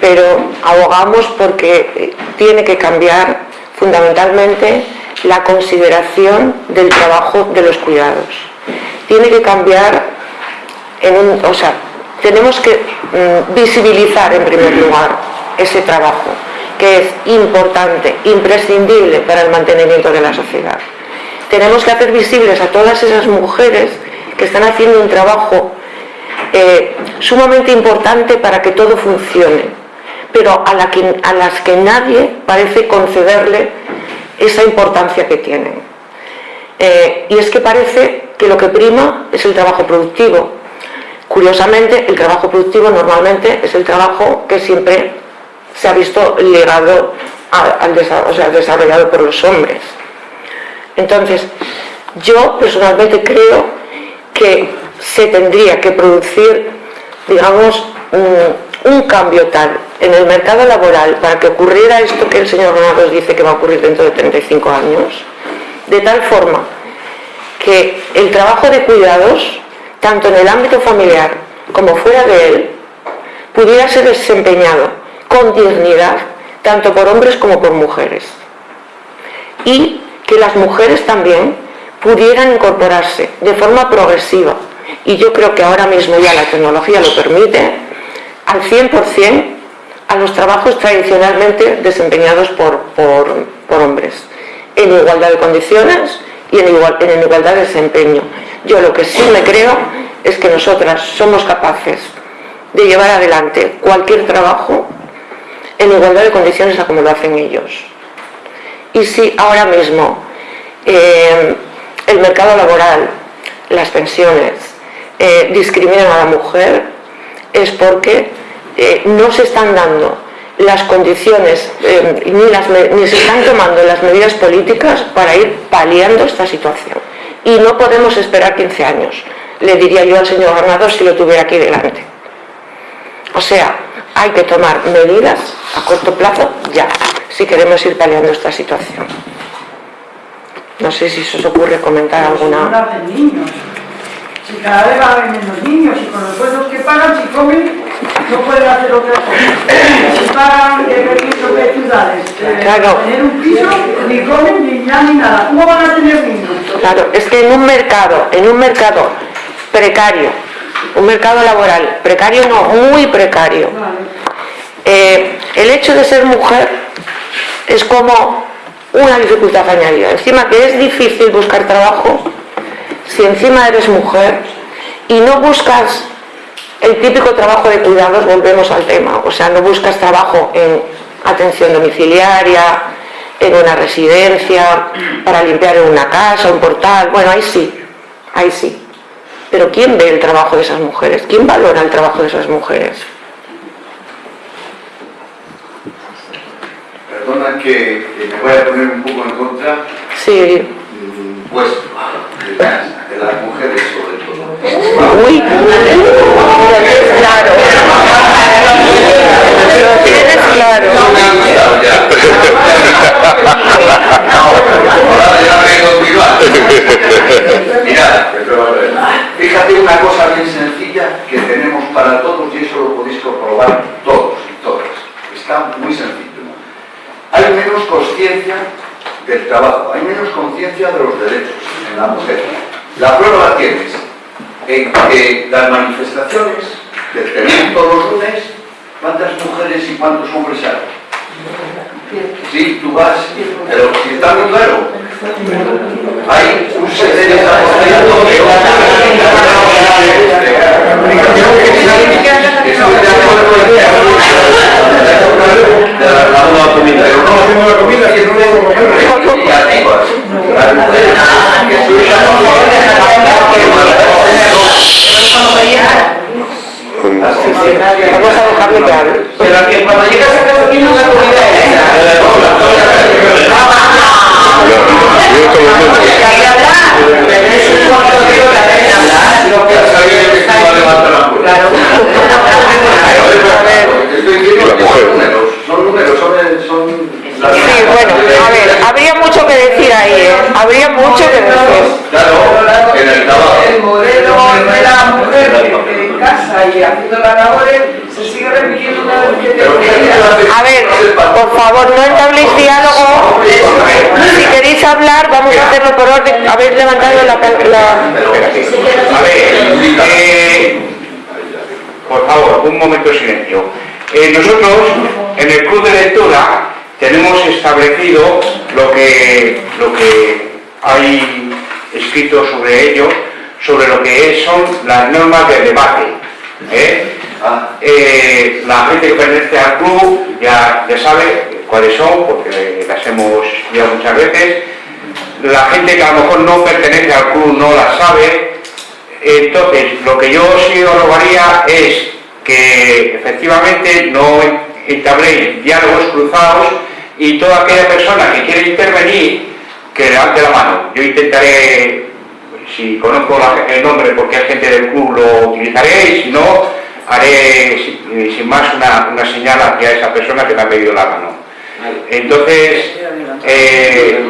[SPEAKER 7] pero abogamos porque eh, tiene que cambiar fundamentalmente la consideración del trabajo de los cuidados. Tiene que cambiar, en un, o sea, tenemos que mm, visibilizar en primer lugar ese trabajo, que es importante, imprescindible para el mantenimiento de la sociedad. Tenemos que hacer visibles a todas esas mujeres que están haciendo un trabajo eh, sumamente importante para que todo funcione, pero a, las que nadie parece concederle esa importancia que tienen. Eh, y es que parece que lo que prima es el trabajo productivo. Curiosamente, el trabajo productivo normalmente es el trabajo que siempre se ha visto ligado al o sea, desarrollado por los hombres. Entonces, yo personalmente creo que se tendría que producir, digamos, un, cambio tal en el mercado laboral para que ocurriera esto que el señor Ronaldo dice que va a ocurrir dentro de 35 años, de tal forma que el trabajo de cuidados, tanto en el ámbito familiar como fuera de él, pudiera ser desempeñado con dignidad, tanto por hombres como por mujeres. Y que las mujeres también pudieran incorporarse de forma progresiva y yo creo que ahora mismo ya la tecnología lo permite, al 100% a los trabajos tradicionalmente desempeñados por, hombres, en igualdad de condiciones y en, igual, en igualdad de desempeño. Yo lo que sí me creo es que nosotras somos capaces de llevar adelante cualquier trabajo en igualdad de condiciones a como lo hacen ellos. Y si ahora mismo eh, el mercado laboral, las pensiones, eh, discriminan a la mujer es porque eh, no se están dando las condiciones eh, ni, se están tomando las medidas políticas para ir paliando esta situación. Y no podemos esperar 15 años, le diría yo al señor gobernador si lo tuviera aquí delante. O sea, hay que tomar medidas a corto plazo ya, si queremos ir paliando esta situación. No sé si se os ocurre comentar alguna...
[SPEAKER 9] Si cada vez va a haber menos niños y con los sueldos que pagan, si comen, no pueden hacer otra cosa. Si pagan de permiso de ciudades, claro. tener un piso, ni comen, ni ya, ni nada. ¿Cómo van a tener niños?
[SPEAKER 7] Claro, es que en un mercado, en un mercado precario, un mercado laboral, precario no, muy precario, eh, el hecho de ser mujer es como una dificultad añadida. Encima que es difícil buscar trabajo, si encima eres mujer y no buscas el típico trabajo de cuidados, volvemos al tema, o sea, no buscas trabajo en atención domiciliaria, en una residencia, para limpiar en una casa, un portal, bueno, ahí sí, ahí sí. Pero ¿quién ve el trabajo de esas mujeres? ¿Quién valora el trabajo de esas mujeres?
[SPEAKER 1] Perdona que, me voy a poner un poco en contra.
[SPEAKER 7] Sí
[SPEAKER 1] puesto de las mujeres sobre todo.
[SPEAKER 7] Uy, claro.
[SPEAKER 14] Lo tienes claro. No me han ya. Ahora ya me he fíjate una cosa bien sencilla que tenemos para todos y eso lo podéis comprobar todos y todas. Está muy sencillo. Hay menos conciencia del trabajo, hay menos conciencia de los derechos en la
[SPEAKER 6] mujer. La prueba la tienes
[SPEAKER 7] en que las manifestaciones que
[SPEAKER 9] tenemos todos los lunes, ¿cuántas mujeres y
[SPEAKER 7] cuántos hombres hay? Sí, tú vas, pero si está muy claro, la comida. La comida. La...
[SPEAKER 1] A ver, eh, por favor, un momento de silencio. Eh, nosotros, en el club de lectura, tenemos establecido lo que, lo que hay escrito sobre ello, sobre lo que es- son las normas de debate. ¿eh? Eh, la gente que pertenece al club ya, ya sabe cuáles son, porque las hemos estudiado muchas veces. La gente que a lo mejor no pertenece al club no las sabe. Entonces, lo que yo sí os rogaría es que efectivamente no entabléis diálogos cruzados y toda aquella persona que quiera intervenir, que levante la mano. Yo intentaré, si conozco la- el nombre porque hay gente del club, lo utilizaré y si no, haré sin, sin más una, una señal hacia esa persona que me ha pedido la mano. Entonces, eh,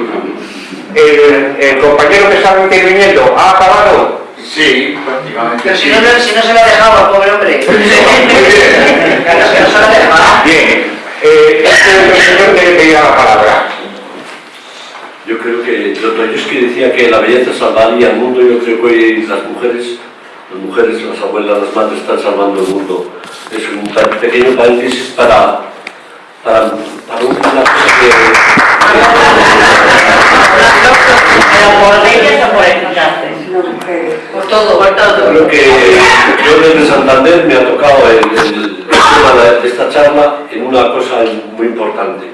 [SPEAKER 1] el, el compañero que estaba interviniendo, ¿ha acabado?
[SPEAKER 14] Sí, prácticamente
[SPEAKER 11] Pero si
[SPEAKER 14] sí.
[SPEAKER 11] no, si se lo ha dejado al pobre hombre. Claro, que no se lo ha dejado.
[SPEAKER 1] Bien, eh, este señor que le pedía la palabra.
[SPEAKER 3] Yo creo que Dostoyevsky decía que la belleza salvaría el mundo, yo creo que hoy las mujeres, las mujeres, las abuelas, las madres están salvando el mundo. Es un pequeño paréntesis para, para, para un- una cosa
[SPEAKER 8] Pero por leyes o por escucharte.
[SPEAKER 11] Por todo, por todo.
[SPEAKER 3] creo que yo desde Santander me ha tocado el, el- el tema de- esta charla en una cosa muy importante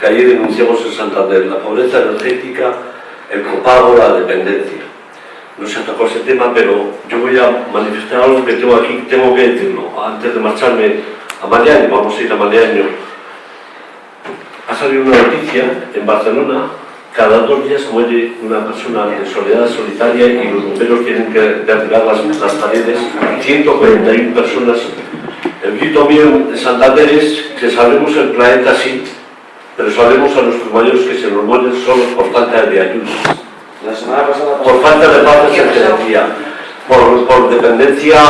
[SPEAKER 3] que ayer denunciamos en Santander, la pobreza energética, el copago, la dependencia. No se ha tocado ese tema, pero yo voy a manifestar algo que tengo aquí, tengo que decirlo. Antes de marcharme a Mariaño, vamos a ir a Mariaño. Ha salido una noticia en Barcelona, cada dos días muere una persona de soledad solitaria y los bomberos tienen que derribar las, las paredes. 141 personas. El grito mío en Santander es que salvemos el planeta así, pero salvemos a nuestros mayores que se nos mueren solos por falta de ayuda. Por falta de paz y energía, por, por dependencia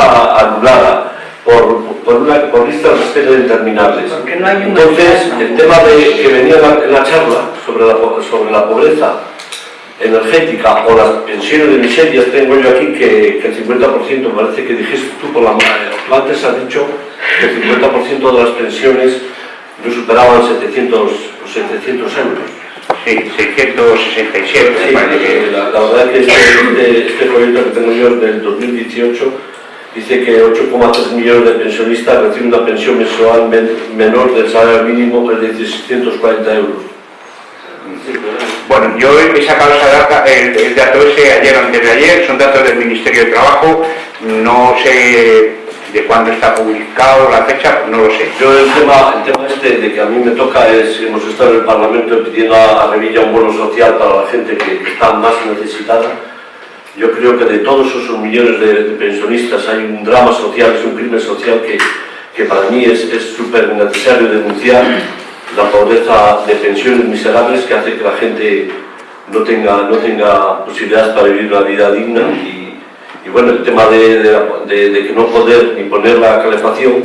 [SPEAKER 3] anulada, por, por, una, por listas de espera interminables. Entonces, el tema de, que venía en la, en la charla sobre la, po- sobre la pobreza energética o las pensiones de miseria, tengo yo aquí que, que el 50%, parece que dijiste tú por la mano, tú antes has dicho que el 50% de las pensiones no superaban 700, los 700 euros.
[SPEAKER 1] Sí, 667,
[SPEAKER 3] Sí,
[SPEAKER 1] que-
[SPEAKER 3] la, la verdad es que este, este, este proyecto que tengo yo es del 2018 dice que 8,3 millones de pensionistas reciben una pensión mensual men- menor del salario mínimo, es decir, 640 euros.
[SPEAKER 1] Bueno, yo he sacado esa data, el, dato ese ayer o antes de ayer, son datos del Ministerio de Trabajo, no sé de cuándo está publicado la fecha, no lo sé.
[SPEAKER 3] Yo el tema, el tema este de que a mí me toca es, hemos estado en el Parlamento pidiendo a, Revilla un bono social para la gente que, está más necesitada. Yo creo que de todos esos millones de, pensionistas hay un drama social, es un crimen social que, que para mí es súper necesario denunciar la pobreza de pensiones miserables que hace que la gente no tenga, no tenga posibilidades para vivir una vida digna y, y bueno, el tema de, de, de- de que no poder ni poner la calefacción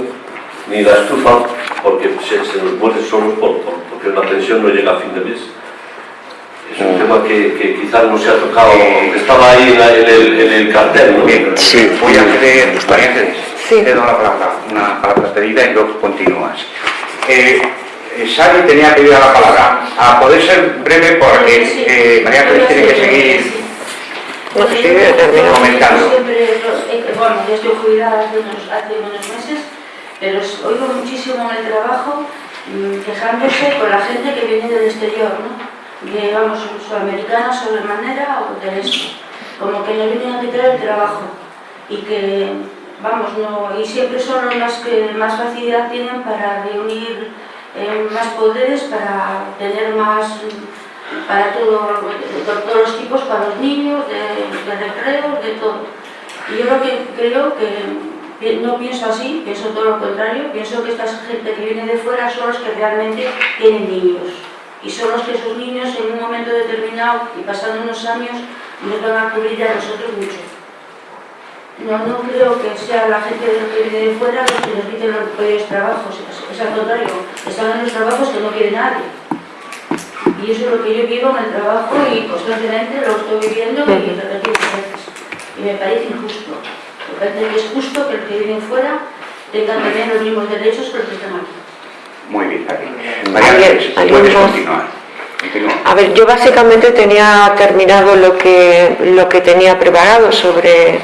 [SPEAKER 3] ni la estufa porque se, se nos muere solo por, por- porque la pensión no llega a fin de mes. Es un tema que, que quizás no se ha tocado, aunque estaba ahí en, la- en el, en el cartel, ¿no?
[SPEAKER 1] Bien,
[SPEAKER 2] Sí.
[SPEAKER 1] voy a Ángeles,
[SPEAKER 7] Sí.
[SPEAKER 1] te doy la palabra, una palabra pedida y luego continúas. Eh, eh, Sari tenía pedida la palabra, a poder ser breve porque eh, María Ángeles tiene que seguir.
[SPEAKER 7] No,
[SPEAKER 1] comentando.
[SPEAKER 13] Eh, bueno, yo estoy jubilada hace unos, hace unos meses, pero os oigo muchísimo en el trabajo mm, quejándose con la gente que viene del exterior, ¿no? Que vamos, sudamericanos sobremanera o del este, como que nos vienen a quitar el trabajo. Y que, vamos, no, y siempre son más que más facilidad tienen para reunir eh, más poderes, para tener más para todo, todos los tipos, para los niños, de, de recreos, de todo. Y yo lo que creo que no pienso así, pienso todo lo contrario, pienso que esta gente que viene de fuera son los que realmente tienen niños. Y son los que esos niños en un momento determinado y pasando unos años nos van a cubrir a nosotros mucho. No, no creo que sea la gente que viene de fuera los que nos quiten los propios trabajos, es, es al contrario, están en los trabajos que no quiere nadie. Y eso es lo que yo vivo en el trabajo y constantemente lo estoy viviendo y repetidas veces. Y me parece injusto. Me parece que es justo que el que viene fuera tenga también los mismos derechos que los que están aquí.
[SPEAKER 1] Muy bien, Sari. María
[SPEAKER 7] ¿Alguien-
[SPEAKER 1] Ángeles,
[SPEAKER 7] alguien
[SPEAKER 1] puedes continuar.
[SPEAKER 7] A ver, yo básicamente tenía terminado lo que, lo que tenía preparado sobre,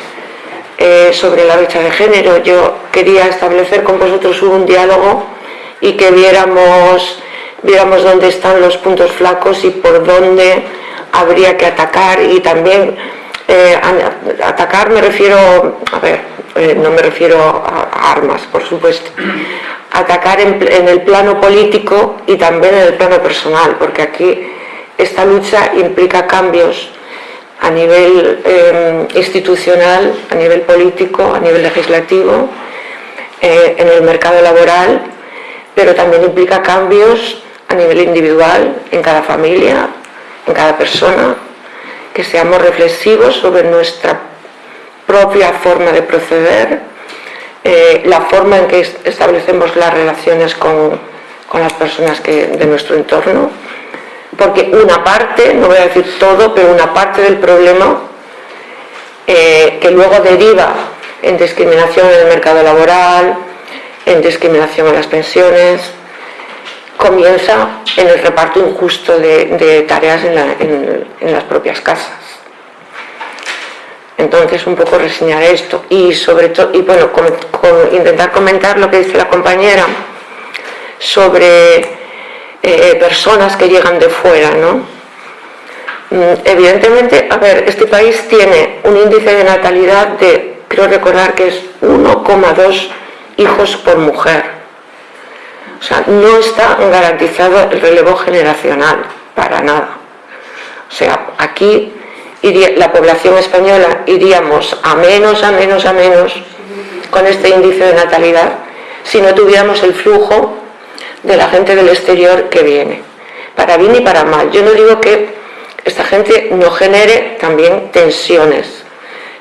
[SPEAKER 7] eh, sobre la brecha de género. Yo quería establecer con vosotros un diálogo y que viéramos, viéramos dónde están los puntos flacos y por dónde habría que atacar y también eh, atacar me refiero, a ver, eh, no me refiero a, armas, por supuesto, atacar en el plano político y también en el plano personal, porque aquí esta lucha implica cambios a nivel eh, institucional, a nivel político, a nivel legislativo, eh, en el mercado laboral, pero también implica cambios a nivel individual, en cada familia, en cada persona, que seamos reflexivos sobre nuestra propia forma de proceder, eh, la forma en que es- establecemos las relaciones con, con las personas que, de nuestro entorno, porque una parte, no voy a decir todo, pero una parte del problema eh, que luego deriva en discriminación en el mercado laboral, en discriminación en las pensiones, comienza en el reparto injusto de, tareas en, la- en- en las propias casas. Entonces, un poco reseñar esto y sobre todo, y bueno, intentar comentar lo que dice la compañera sobre eh, personas que llegan de fuera, ¿no? Mm, Evidentemente, a ver, este país tiene un índice de natalidad de, creo recordar que es 1,2 hijos por mujer. O sea, no está garantizado el relevo generacional, para nada. O sea, aquí la población española iríamos a menos, a menos, a menos con este índice de natalidad si no tuviéramos el flujo de la gente del exterior que viene, para bien y para mal. Yo no digo que esta gente no genere también tensiones,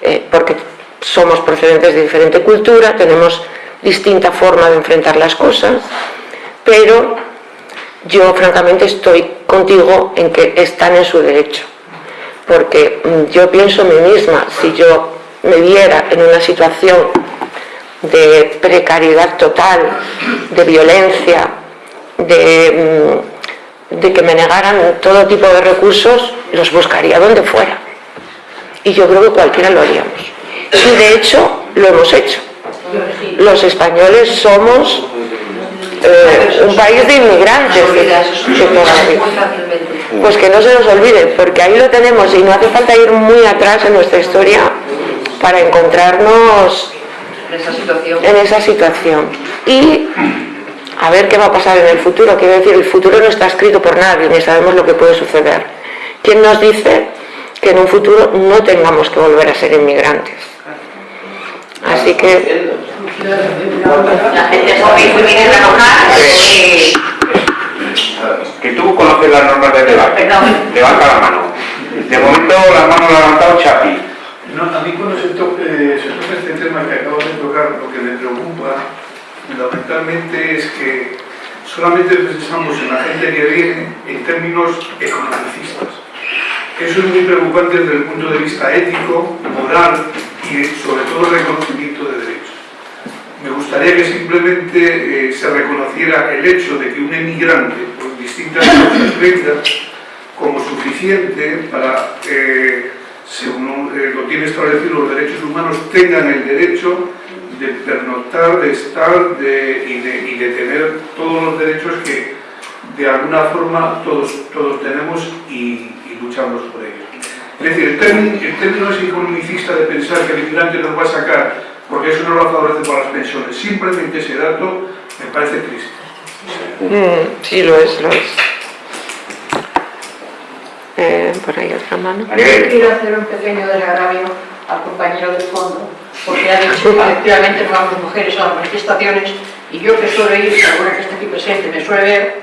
[SPEAKER 7] eh, porque somos procedentes de diferente cultura, tenemos distinta forma de enfrentar las cosas, pero yo francamente estoy contigo en que están en su derecho, porque mm, yo pienso en mí misma, si yo me viera en una situación de precariedad total, de violencia, de, mm, de que me negaran todo tipo de recursos, los buscaría donde fuera. Y yo creo que cualquiera lo haríamos. Y de hecho, lo hemos hecho. Los españoles somos eh, un país de inmigrantes. Pues que no se nos olvide, porque ahí lo tenemos y no hace falta ir muy atrás en nuestra historia para encontrarnos
[SPEAKER 11] En esa situación.
[SPEAKER 7] en esa situación. Y a ver qué va a pasar en el futuro. Quiero decir, el futuro no está escrito por nadie, ni sabemos lo que puede suceder. ¿Quién nos dice que en un futuro no tengamos que volver a ser inmigrantes? Así que
[SPEAKER 13] La gente joven que viene a trabajar, eh,
[SPEAKER 1] Que tú conoces las normas del debate. Levanta la mano. De momento la mano la ha levantado Chapi.
[SPEAKER 12] No, a mí cuando se, to- eh, se toca este tema que acabo de tocar, lo que me preocupa fundamentalmente es que solamente pensamos en la gente que viene en términos economicistas.
[SPEAKER 15] Eso es muy preocupante desde el punto de vista ético, moral y sobre todo reconocimiento de derechos. Me gustaría que simplemente eh, se reconociera el hecho de que un emigrante, por distintas venga, como suficiente para, eh, según eh, lo tiene establecido los derechos humanos, tengan el derecho de pernoctar, de estar de, y, de, y de tener todos los derechos que de alguna forma todos, todos tenemos y, y luchamos por ellos. Es decir, el término, el término es economicista de pensar que el inmigrante nos va a sacar porque eso no lo favorece para las pensiones. Simplemente ese dato me parece triste.
[SPEAKER 7] Mm, sí, lo es, lo es. Eh, por ahí otra mano.
[SPEAKER 16] Yo quiero hacer un pequeño desagravio al compañero del fondo, porque ha dicho que efectivamente no vamos mujeres a las manifestaciones y yo que suelo ir, alguna que está aquí presente me suele ver,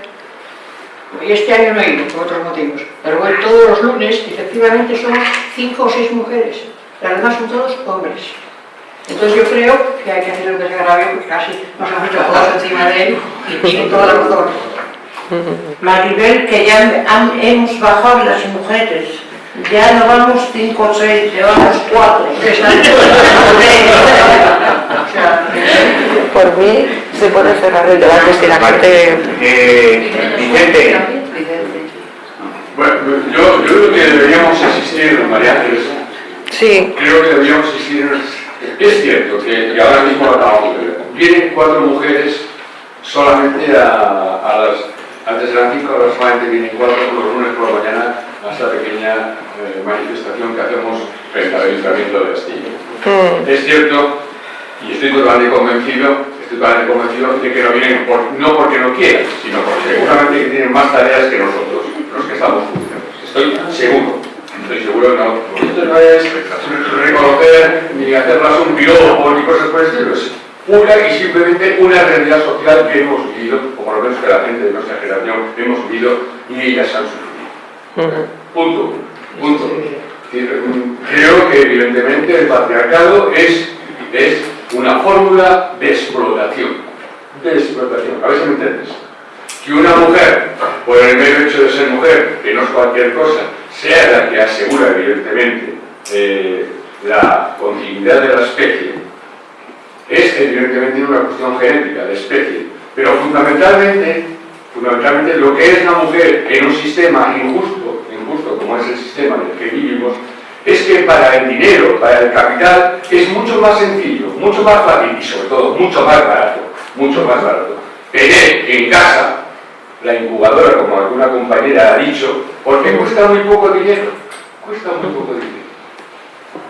[SPEAKER 16] y este año no he ido por otros motivos, pero voy todos los lunes efectivamente somos cinco o seis mujeres, las demás son todos hombres. Entonces yo creo que hay que hacer un desagravio porque casi nos han hecho todos encima de él y tiene toda la razón.
[SPEAKER 17] Maribel, que ya han- hemos bajado las mujeres. Ya no vamos cinco o seis, llevamos cuatro.
[SPEAKER 7] Por mí se puede cerrar el debate si la gente...
[SPEAKER 1] Eh, Vicente,
[SPEAKER 10] Bueno, yo, yo creo que deberíamos insistir, María Ángeles,
[SPEAKER 7] Sí,
[SPEAKER 10] creo que deberíamos insistir en... Es cierto que, que ahora mismo acabamos de ver. Vienen cuatro mujeres solamente a, a las... Antes eran cinco, ahora solamente vienen cuatro los lunes por la mañana a esta pequeña eh, manifestación que hacemos frente al Ayuntamiento de Castillo.
[SPEAKER 7] mm,
[SPEAKER 10] Es cierto, y estoy totalmente convencido, estoy totalmente convencido de que no vienen por- no porque no quieran, sino porque seguramente que tienen más tareas que nosotros, los que estamos funcionando. Estoy seguro, estoy seguro que no. Esto no es reconocer ni hacerlas un piropo ni cosas por el estilo, es pura y simplemente una realidad social que hemos vivido, o por lo menos que la gente de nuestra generación hemos vivido y ellas han sufrido. Punto. Punto. Creo que evidentemente el patriarcado es, es una fórmula de explotación. De explotación. A ver si me entiendes. Que una mujer, por el mero hecho de ser mujer, que no es cualquier cosa, sea la que asegura evidentemente eh, la continuidad de la especie, es evidentemente una cuestión genética de especie. Pero fundamentalmente, fundamentalmente lo que es la mujer en un sistema injusto, injusto como es el sistema en el que vivimos, es que para el dinero, para el capital, es mucho más sencillo, mucho más fácil y sobre todo mucho más barato, mucho más barato, tener en casa la incubadora, como alguna compañera ha dicho, porque cuesta muy poco dinero, cuesta muy poco dinero.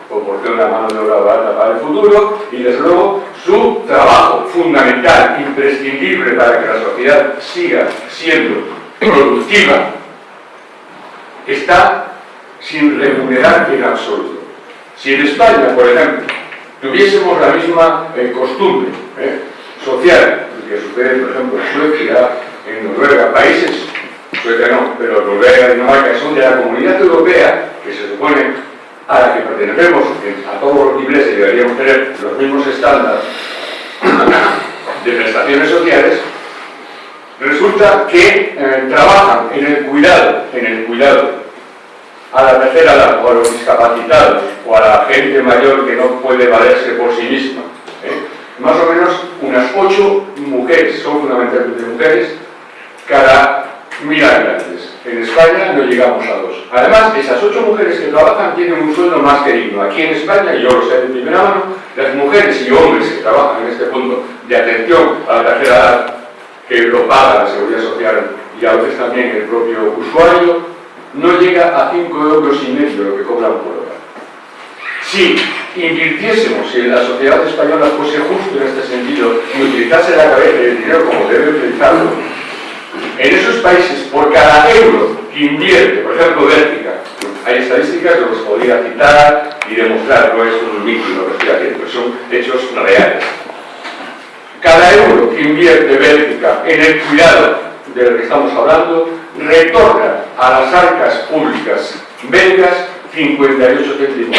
[SPEAKER 10] Proporciona mano de obra barata para el futuro y desde luego su trabajo fundamental, imprescindible para que la sociedad siga siendo productiva, está sin remunerar en absoluto. Si en España, por ejemplo, tuviésemos la misma eh, costumbre eh, social que sucede, por ejemplo, en Suecia, en Noruega, países, Suecia no, pero Noruega y Dinamarca son de la comunidad europea, que se supone a la que pertenecemos en- a todos los y deberíamos tener los mismos estándares de prestaciones sociales, resulta que eh, trabajan en el cuidado, en el cuidado a la tercera edad, o a los discapacitados, o a la gente mayor que no puede valerse por sí misma. ¿eh? Más o menos unas ocho mujeres, son fundamentalmente mujeres, cada mil habitantes. En España no llegamos a dos. Además, esas ocho mujeres que trabajan tienen un sueldo más que digno. Aquí en España, y yo lo sé de primera mano, las mujeres y hombres que trabajan en este punto de atención a la tercera edad, que lo paga la Seguridad Social y a veces también el propio usuario, no llega a 5 euros y medio lo que cobran por hora. Si invirtiésemos, si la sociedad española fuese justo en este sentido y utilizase la cabeza y el dinero como debe utilizarlo, en esos países, por cada euro que invierte, por ejemplo, Bélgica, hay estadísticas que los podría citar y demostrar, no es un mito lo estoy haciendo, son hechos reales. Cada euro que invierte Bélgica en el cuidado del que estamos hablando, retorna a las arcas públicas belgas 58 céntimos.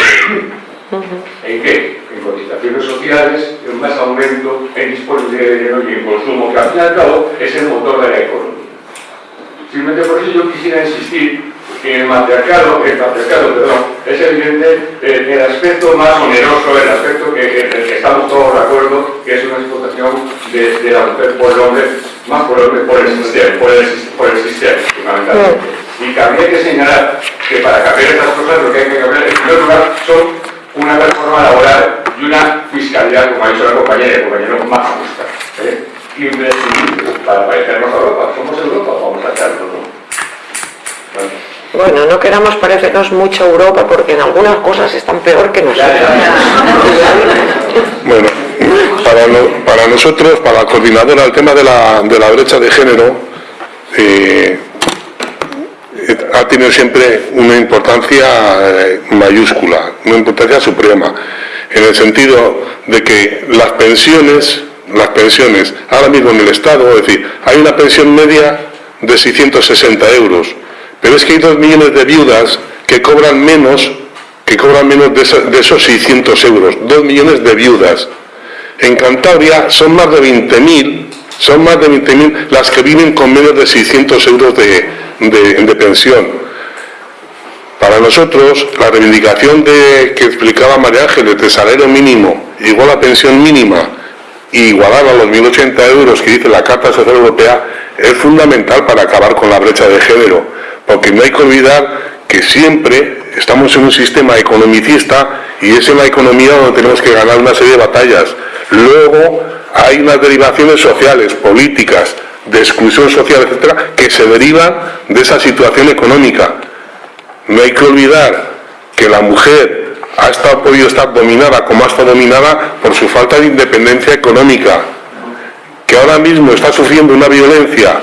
[SPEAKER 10] ¿En qué? En cotizaciones sociales, en más aumento, en disponibilidad de dinero y en consumo, que al fin y al cabo es el motor de la economía. Simplemente por eso yo quisiera insistir que el matriarcado, el patriarcado, perdón, es evidente eh, el aspecto más oneroso, el aspecto que, en el que estamos todos de acuerdo, que es una explotación de, de la mujer por el hombre, más por el hombre, por el sistema, por el, por el sistema, fundamentalmente. Y también hay que señalar que para cambiar estas cosas lo que hay que cambiar en primer lugar son una reforma laboral y una fiscalidad, como ha dicho la compañera, el compañero, más justa. ¿eh? Imprescindible para parecernos a Europa. Somos Europa, vamos a hacerlo, ¿no?
[SPEAKER 7] Bueno, no queramos parecernos mucho a Europa porque en algunas cosas están peor que nosotros.
[SPEAKER 2] Bueno, para, no- para nosotros, para la coordinadora, el tema de la, de la brecha de género eh, eh, ha tenido siempre una importancia eh, mayúscula, una importancia suprema, en el sentido de que las pensiones, las pensiones, ahora mismo en el Estado, es decir, hay una pensión media de 660 euros, pero es que hay dos millones de viudas que cobran menos, que cobran menos de, esos 600 euros, dos millones de viudas. En Cantabria son más de 20.000, son más de 20.000 las que viven con menos de 600 euros de, de- pensión. Para nosotros, la reivindicación que explicaba María Ángeles de salario mínimo igual a pensión mínima y a los 1.080 euros que dice la Carta Social Europea es fundamental para acabar con la brecha de género, porque no hay que olvidar que siempre estamos en un sistema economicista y es en la economía donde tenemos que ganar una serie de batallas. Luego hay unas derivaciones sociales, políticas, de exclusión social, etcétera, que se derivan de esa situación económica. No hay que olvidar que la mujer ha estado, podido estar dominada como ha estado dominada por su falta de independencia económica, que ahora mismo está sufriendo una violencia,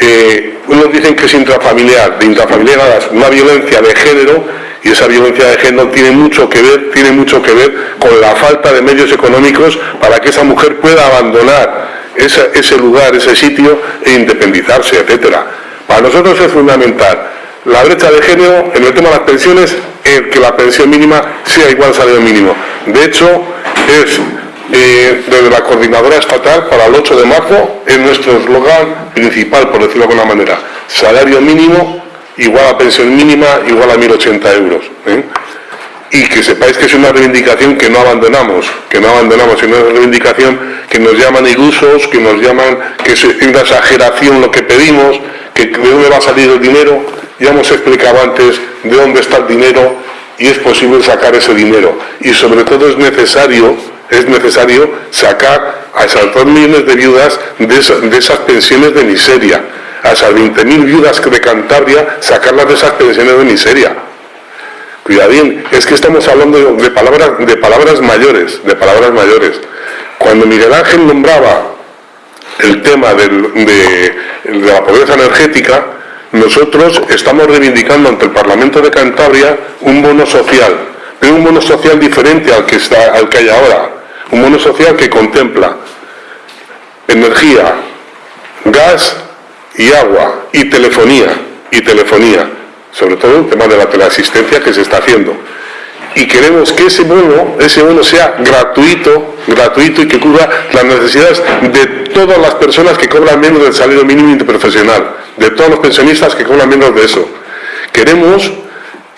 [SPEAKER 2] eh, unos dicen que es intrafamiliar, de intrafamiliar es una violencia de género, y esa violencia de género tiene mucho que ver, tiene mucho que ver con la falta de medios económicos para que esa mujer pueda abandonar ese lugar, ese sitio e independizarse, etcétera. Para nosotros es fundamental la brecha de género en el tema de las pensiones, el que la pensión mínima sea igual al salario mínimo. De hecho, es desde la coordinadora estatal para el 8 de marzo es nuestro eslogan principal, por decirlo de alguna manera. Salario mínimo igual a pensión mínima igual a 1.080 euros. ¿eh? Y que sepáis que es una reivindicación que no abandonamos, que no abandonamos, es una reivindicación que nos llaman ilusos, que nos llaman que es una exageración lo que pedimos, que de dónde va a salir el dinero. Ya hemos explicado antes de dónde está el dinero y es posible sacar ese dinero. Y sobre todo es necesario, es necesario sacar a esas dos millones de viudas de, esa- de esas pensiones de miseria, a esas 20.000 viudas de Cantabria, sacarlas de esas pensiones de miseria. Cuidadín, es que estamos hablando de palabras, de palabras mayores, de palabras mayores. Cuando Miguel Ángel nombraba el tema de la pobreza energética, nosotros estamos reivindicando ante el Parlamento de Cantabria un bono social, pero un bono social diferente al que, está, al que hay ahora. Un bono social que contempla energía, gas y agua y telefonía, y telefonía, sobre todo el tema de la teleasistencia que se está haciendo. Y queremos que ese bono, ese bono sea gratuito, gratuito y que cubra las necesidades de todas las personas que cobran menos del salario mínimo interprofesional, de todos los pensionistas que cobran menos de eso. Queremos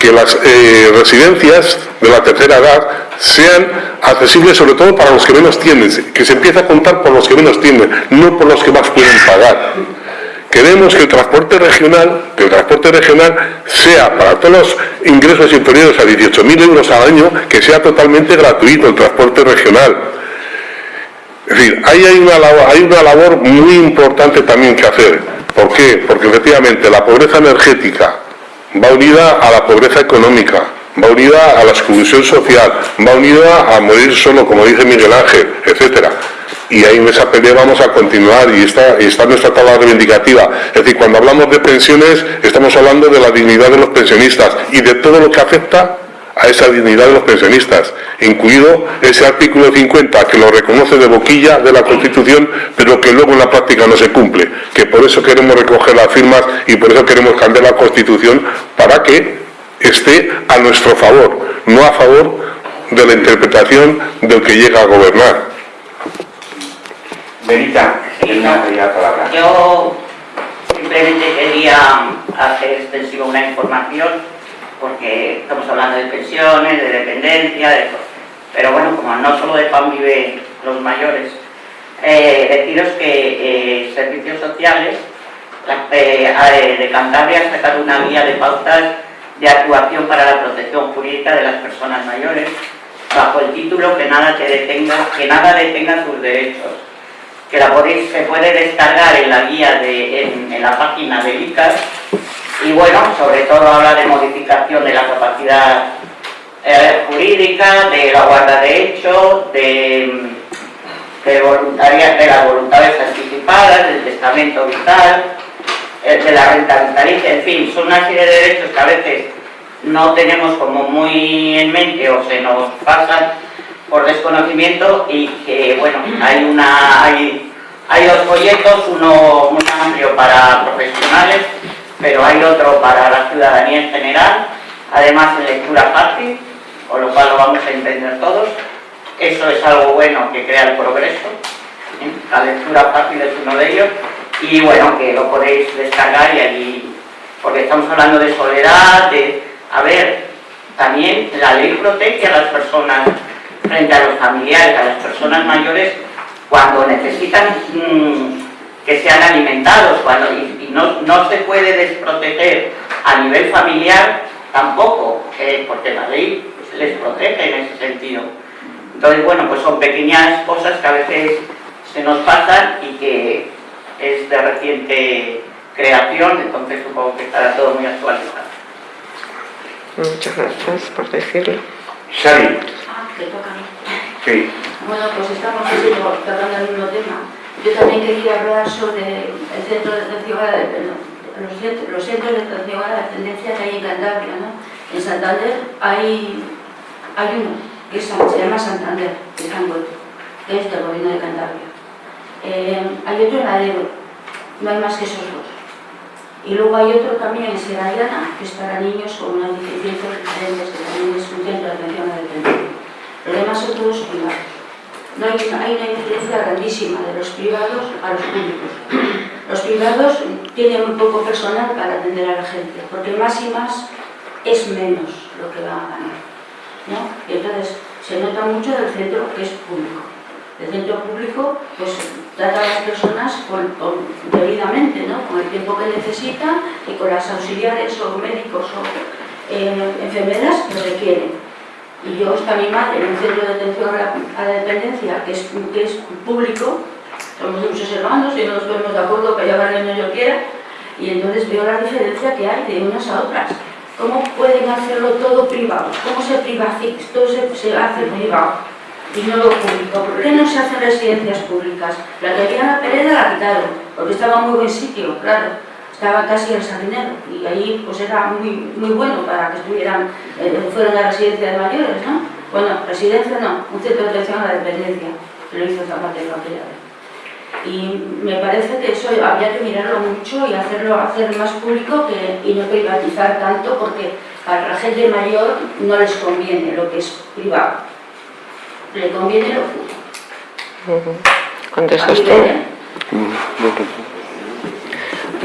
[SPEAKER 2] que las eh, residencias de la tercera edad sean accesibles sobre todo para los que menos tienen, que se empiece a contar por los que menos tienen, no por los que más pueden pagar. Queremos que el transporte regional, que el transporte regional sea para todos los ingresos inferiores a 18.000 euros al año, que sea totalmente gratuito el transporte regional. Es decir, hay una, hay una labor muy importante también que hacer. ¿Por qué? Porque efectivamente la pobreza energética va unida a la pobreza económica, va unida a la exclusión social, va unida a morir solo, como dice Miguel Ángel, etcétera. Y ahí en esa pelea vamos a continuar y está, y está nuestra tabla reivindicativa. Es decir, cuando hablamos de pensiones, estamos hablando de la dignidad de los pensionistas y de todo lo que afecta a esa dignidad de los pensionistas, incluido ese artículo 50 que lo reconoce de boquilla de la Constitución, pero que luego en la práctica no se cumple, que por eso queremos recoger las firmas y por eso queremos cambiar la Constitución para que esté a nuestro favor, no a favor de la interpretación del que llega a gobernar.
[SPEAKER 1] Benita, una palabra.
[SPEAKER 8] Yo simplemente quería hacer extensiva una información porque estamos hablando de pensiones, de dependencia, de. Pero bueno, como no solo de pan viven los mayores, eh, deciros que eh, Servicios Sociales eh, de Cantabria ha sacado una guía de pautas de actuación para la protección jurídica de las personas mayores bajo el título que nada te detenga, que nada detenga tus derechos que la podéis, se puede descargar en la guía de, en, la página de ICAS y bueno, sobre todo habla de modificación de la capacidad eh, jurídica, de la guarda de hecho, de, de, de las voluntades anticipadas, del testamento vital, eh, de la renta vitalicia, en fin, son una serie de derechos que a veces no tenemos como muy en mente o se nos pasan por desconocimiento y que, bueno, hay, una, hay, hay dos folletos, uno muy amplio para profesionales, pero hay otro para la ciudadanía en general, además en lectura fácil, con lo cual lo vamos a entender todos. Eso es algo bueno que crea el progreso, ¿eh? la lectura fácil es uno de ellos, y bueno, que lo podéis descargar y allí, porque estamos hablando de soledad, de, a ver, también la ley protege a las personas frente a los familiares, a las personas mayores, cuando necesitan mm, que sean alimentados, cuando y, no, se puede desproteger a nivel familiar tampoco, eh, porque la ley les protege en ese sentido. Entonces, bueno, pues son pequeñas cosas que a veces se nos pasan y que es de reciente creación, entonces supongo que estará todo muy actualizado.
[SPEAKER 7] Muchas gracias por decirlo.
[SPEAKER 1] Xavi.
[SPEAKER 13] que toca a mí.
[SPEAKER 1] Sí.
[SPEAKER 13] Bueno, pues estamos tratando el mismo tema. Yo también quería hablar sobre el centro de atención los, centros, los centros de atención a la dependencia que hay en Cantabria, ¿no? En Santander hay, hay uno, que se llama Santander, está en que es del gobierno de Cantabria. Eh, hay otro en Adero, no hay más que esos dos. Y luego hay otro también en Sierra que es para niños con unas deficiencias diferentes, que también es un centro de atención a la dependencia. Los demás son todos privados. No hay, una influencia grandísima de los privados a los públicos. Los privados tienen muy poco personal para atender a la gente, porque más y más es menos lo que van a ganar. ¿no? Y entonces se nota mucho del centro que es público. El centro público pues, trata a las personas debidamente, ¿no? con el tiempo que necesita y con las auxiliares o médicos o eh, enfermeras que requieren. Y yo está mi madre en un centro de atención a la, dependencia que es, que es público, somos muchos hermanos y no nos ponemos de acuerdo para llevar el niño yo quiera, y entonces veo la diferencia que hay de unas a otras. ¿Cómo pueden hacerlo todo privado? ¿Cómo se privatiza? Todo se, se hace privado y no lo público. ¿Por qué no se hacen residencias públicas? La que había la Pereda la quitaron, porque estaba en muy buen sitio, claro estaba casi el Sardinero y ahí pues era muy, muy bueno para que estuvieran, eh, fueran a residencia de mayores, ¿no? Bueno, residencia no, un centro de atención a la dependencia, que lo hizo Zapatero aquella vez. Y me parece que eso habría que mirarlo mucho y hacerlo hacer más público que, y no privatizar tanto porque a la gente mayor no les conviene lo que es privado, le conviene lo público.
[SPEAKER 7] ¿Contestas tú?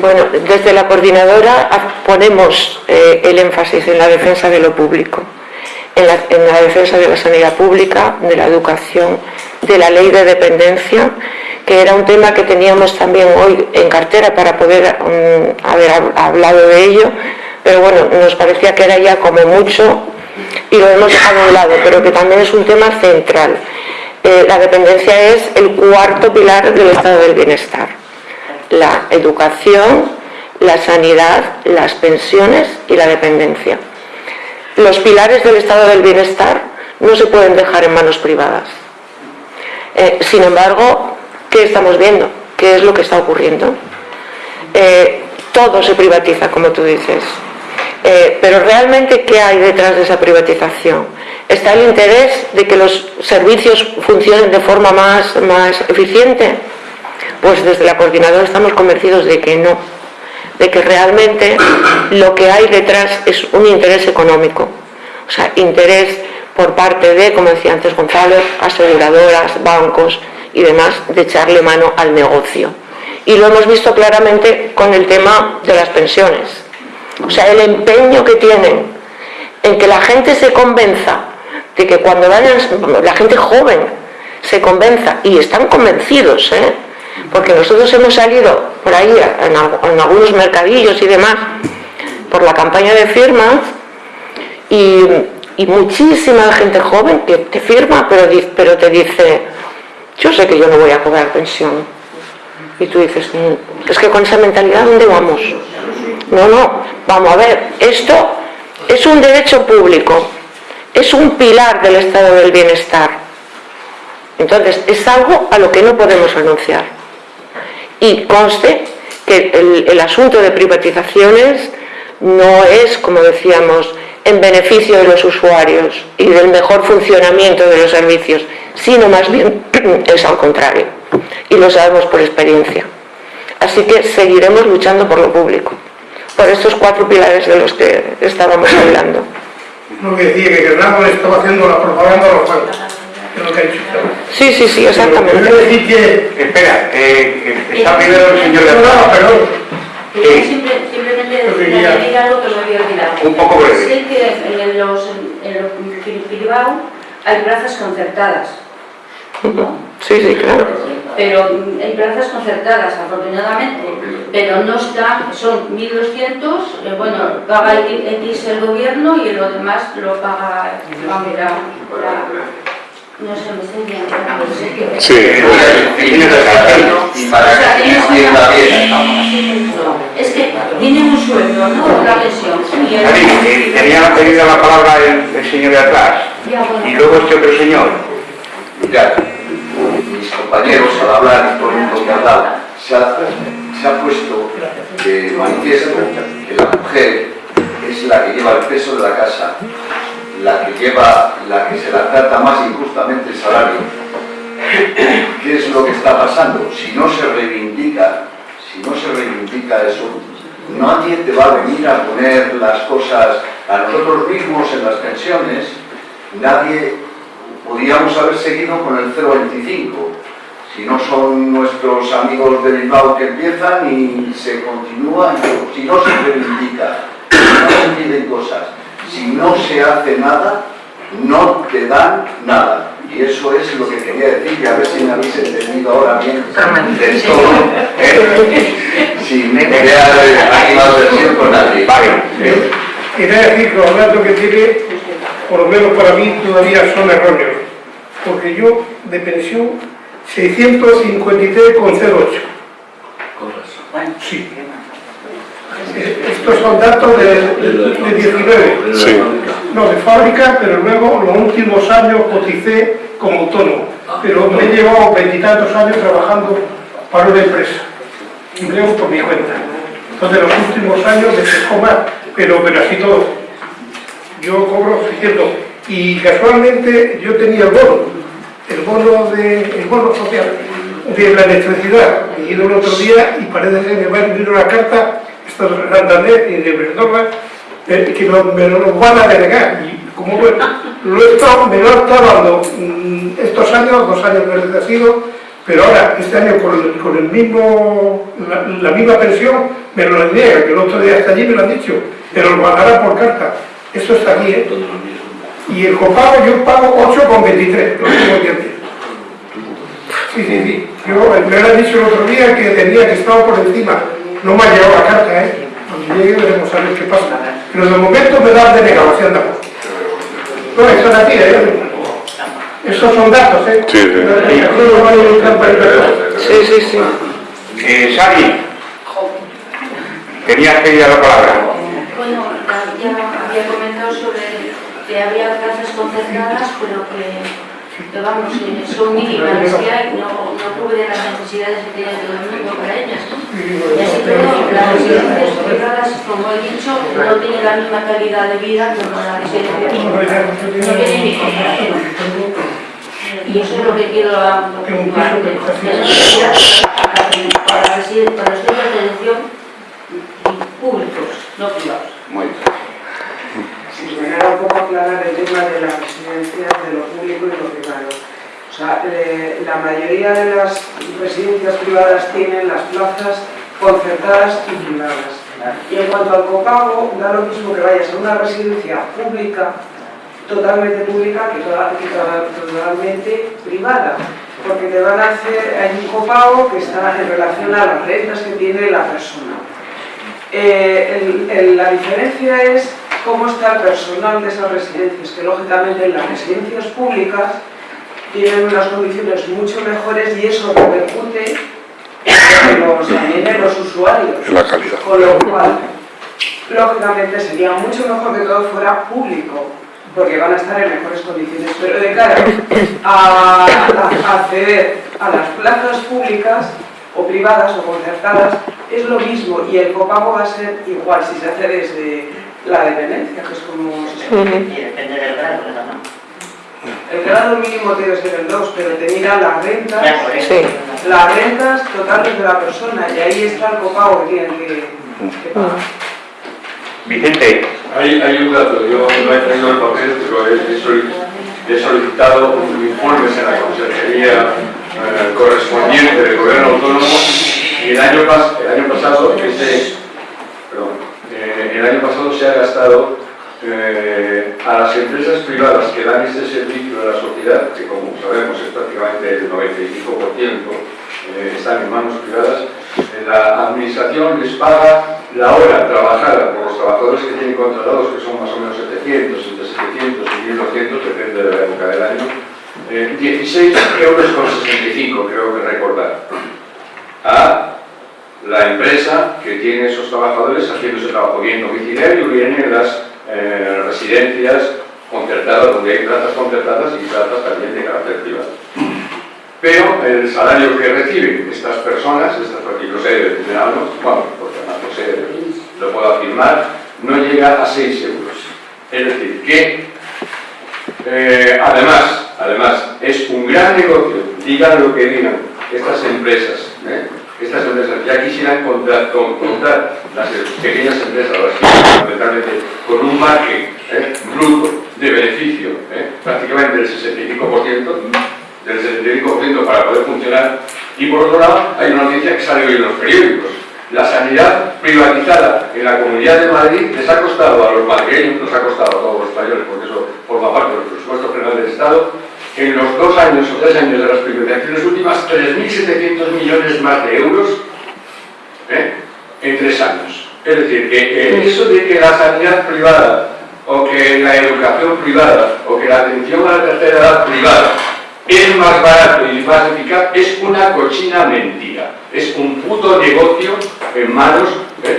[SPEAKER 7] Bueno, desde la coordinadora ponemos eh, el énfasis en la defensa de lo público, en la, defensa de la sanidad pública, de la educación, de la ley de dependencia, que era un tema que teníamos también hoy en cartera para poder mm, haber hablado de ello, pero bueno, nos parecía que era ya como mucho y lo hemos dejado de lado, pero que también es un tema central. Eh, la dependencia es el cuarto pilar del estado del bienestar la educación, la sanidad, las pensiones y la dependencia. Los pilares del estado del bienestar no se pueden dejar en manos privadas. Eh, sin embargo, ¿qué estamos viendo? ¿Qué es lo que está ocurriendo? Eh, todo se privatiza, como tú dices. Eh, pero realmente, ¿qué hay detrás de esa privatización? ¿Está el interés de que los servicios funcionen de forma más, más eficiente? Pues desde la coordinadora estamos convencidos de que no, de que realmente lo que hay detrás es un interés económico, o sea, interés por parte de, como decía antes Gonzalo, aseguradoras, bancos y demás, de echarle mano al negocio Y lo hemos visto claramente con el tema de las pensiones. O sea, el empeño que tienen en que la gente se convenza de que cuando vayan, la gente joven se convenza, y están convencidos, ¿eh? Porque nosotros hemos salido por ahí en, algunos mercadillos y demás, por la campaña de firmas, y, muchísima gente joven que te firma, pero, pero te dice, yo sé que yo no voy a cobrar pensión. Y tú dices, mm, es que con esa mentalidad, ¿dónde vamos? No, no, vamos a ver, esto es un derecho público, es un pilar del estado del bienestar. Entonces, es algo a lo que no podemos renunciar. Y conste que el, asunto de privatizaciones no es, como decíamos, en beneficio de los usuarios y del mejor funcionamiento de los servicios, sino más bien es al contrario. Y lo sabemos por experiencia. Así que seguiremos luchando por lo público por estos cuatro pilares de los que estábamos hablando. Sí, sí, sí, exactamente.
[SPEAKER 4] decir que...
[SPEAKER 1] Espera, eh, está primero el señor de
[SPEAKER 4] No, perdón.
[SPEAKER 13] Quería simplemente añadir algo que me había olvidado.
[SPEAKER 1] Un poco breve.
[SPEAKER 13] Sé que en los, en los Bilbao hay plazas concertadas. ¿no?
[SPEAKER 7] Sí, sí, claro.
[SPEAKER 13] Pero hay plazas concertadas, afortunadamente, pero no están, son 1.200, eh, bueno, paga X el gobierno y lo demás lo paga la, la, no sé, me estoy viendo.
[SPEAKER 2] Sí,
[SPEAKER 13] y para Es que tienen un sueldo, ¿no? La pensión.
[SPEAKER 1] Tenía pedido la palabra el, señor de atrás. Y luego este otro señor.
[SPEAKER 14] Ya mis compañeros al hablar y por lo que ha se ha, se ha puesto de manifiesto que la mujer es la que lleva el peso de la casa, la que lleva, la que se la trata más injustamente el salario. ¿Qué es lo que está pasando? Si no se reivindica, si no se reivindica eso, nadie te va a venir a poner las cosas a nosotros mismos en las pensiones, nadie podríamos haber seguido con el 0,25. Si no son nuestros amigos de Bilbao que empiezan y se continúa, si no se reivindica, si no se piden cosas, si no se hace nada, no te dan nada. Y eso es lo que quería decir, y a ver si me habéis entendido ahora bien de todo. ¿eh? Sin crear versión con nadie.
[SPEAKER 4] Vale. Quería decir que los datos que tiene por lo menos para mí todavía son erróneos, porque yo de pensión 653,08. Sí. Estos son datos de, 19. No, de fábrica, pero luego los últimos años coticé como autónomo. Pero me he llevado veintitantos años trabajando para una empresa. Y creo por mi cuenta. Entonces los últimos años me se pero, pero así todo yo cobro cierto y casualmente yo tenía el bono, el bono, de, el bono social de la electricidad. Y ido el otro día y parece que me va a enviar una carta, Santander y de Verdorra, eh, que me lo van a denegar. Y como bueno, lo he estado, me lo he estado dando mm, estos años, dos años me ha sido, pero ahora, este año con el, mismo, la, misma pensión, me lo niegan, que el otro día hasta allí me lo han dicho, pero lo mandará por carta. Eso está aquí, ¿eh? Y el copago yo pago 8,23, lo mismo que Sí, sí, sí. Yo me han dicho el otro día que tenía que estar por encima. No me ha llegado la carta, ¿eh? Cuando llegue veremos a ver qué pasa. Pero de momento me dan de negación de No, eso es aquí, ¿eh? Esos son datos, ¿eh?
[SPEAKER 2] Sí,
[SPEAKER 7] sí. Sí, sí, sí.
[SPEAKER 1] Eh, Sari, tenías que ir a la palabra.
[SPEAKER 13] Bueno, ya había comentado sobre que había plazas concertadas, pero que, vamos, eh, son mínimas que hay, no, no cubren las necesidades que tiene todo el mundo para ellas. Y así todo, las residencias privadas, como he dicho, no tienen la misma calidad de vida como la residencia pública. No tienen ni comparación. Y eso es lo que quiero preocupar. Para, para los centros de atención públicos, no privados.
[SPEAKER 1] Muy bien.
[SPEAKER 18] Un poco tema de las residencias de lo público y lo privado. O sea, eh, la mayoría de las residencias privadas tienen las plazas concertadas y privadas. Y en cuanto al copago, da lo mismo que vayas a una residencia pública, totalmente pública, que, totalmente privada. Porque te van a hacer, hay un copago que está en relación a las rentas que tiene la persona. Eh, el- el- la diferencia es cómo está el personal de esas residencias, que lógicamente en las residencias públicas tienen unas condiciones mucho mejores y eso repercute en los, también en los usuarios.
[SPEAKER 2] En la calidad.
[SPEAKER 18] Con lo cual, lógicamente sería mucho mejor que todo fuera público, porque van a estar en mejores condiciones. Pero de cara a, a- a acceder a las plazas públicas o privadas o concertadas, es lo mismo y el copago va a ser igual si se hace desde la dependencia, que es como
[SPEAKER 8] Y depende del grado, ¿no?
[SPEAKER 18] el grado mínimo debe ser el 2, pero te miran las rentas,
[SPEAKER 8] eso.
[SPEAKER 18] las rentas totales de la persona y ahí está el copago que tienen que, que pagar.
[SPEAKER 1] Vicente,
[SPEAKER 10] Hay, hay un dato, yo no he traído el papel, pero he, he solicitado informes en la consejería correspondiente del gobierno autónomo. Y el año, pas- el año pasado ese, perdón, eh, el año pasado se ha gastado eh, a las empresas privadas que dan este servicio a la sociedad, que como sabemos es prácticamente el 95%, eh, están en manos privadas, eh, la administración les paga la hora trabajada por los trabajadores que tienen contratados, que son más o menos 700, entre 700 y 1200, depende de la época del año, eh, 16 euros con 65, creo que recordar, a la empresa que tiene esos trabajadores haciendo ese trabajo bien domiciliario y bien en las eh, residencias concertadas, donde hay plazas concertadas y plazas también de carácter privado. Pero el salario que reciben estas personas, estas porque yo sé bueno, porque además lo sé, lo puedo afirmar, no llega a 6 euros. Es decir, que eh, además, además, es un gran negocio, digan lo que digan, estas empresas, ¿eh? estas empresas ya quisieran contar, con, contar las pequeñas empresas, las que fundamentalmente con un margen ¿eh? bruto de beneficio, ¿eh? prácticamente del 65%, del 75% para poder funcionar. Y por otro lado, hay una noticia que sale hoy en los periódicos. La sanidad privatizada en la Comunidad de Madrid les ha costado a los madrileños, nos ha costado a todos los españoles, porque eso forma parte del presupuesto general del Estado, en los dos años o tres años de las privatizaciones últimas, 3.700 millones más de euros ¿eh? en tres años. Es decir, que eso de que la sanidad privada o que la educación privada o que la atención a la tercera edad privada es más barato y más eficaz es una cochina mentira. Es un puto negocio en manos ¿eh?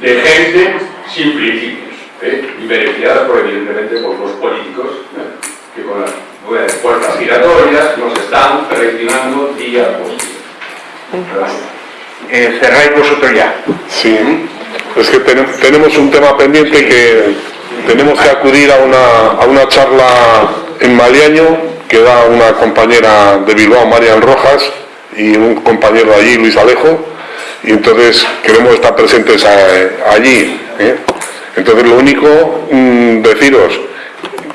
[SPEAKER 10] de gente sin principios ¿eh? y beneficiada por, evidentemente por los políticos ¿eh? que con las bueno, puertas giratorias nos están traicionando día por día.
[SPEAKER 1] eh, cerráis vosotros ya.
[SPEAKER 2] Sí, es que tenem- tenemos un tema pendiente que tenemos que acudir a una, a una charla en Maliaño que da una compañera de Bilbao, Marian Rojas, y un compañero de allí, Luis Alejo, y entonces queremos estar presentes a- allí. ¿eh? Entonces lo único, mm, deciros,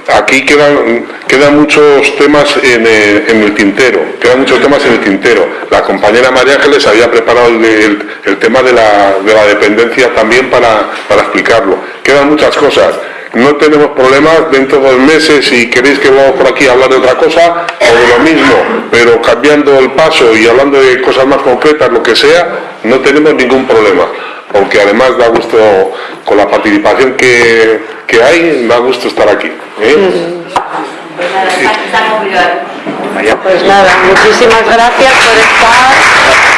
[SPEAKER 2] aquí quedan, quedan muchos temas en el, en el tintero, quedan muchos temas en el tintero. La compañera María Ángeles había preparado el, tema de la, de la dependencia también para, para explicarlo. Quedan muchas cosas. No tenemos problemas dentro de dos meses si queréis que vamos por aquí a hablar de otra cosa o de lo mismo, pero cambiando el paso y hablando de cosas más concretas, lo que sea, no tenemos ningún problema porque además da gusto, con la participación que, que hay, da gusto estar aquí. ¿eh?
[SPEAKER 13] Pues nada.
[SPEAKER 7] Pues nada, muchísimas gracias por estar.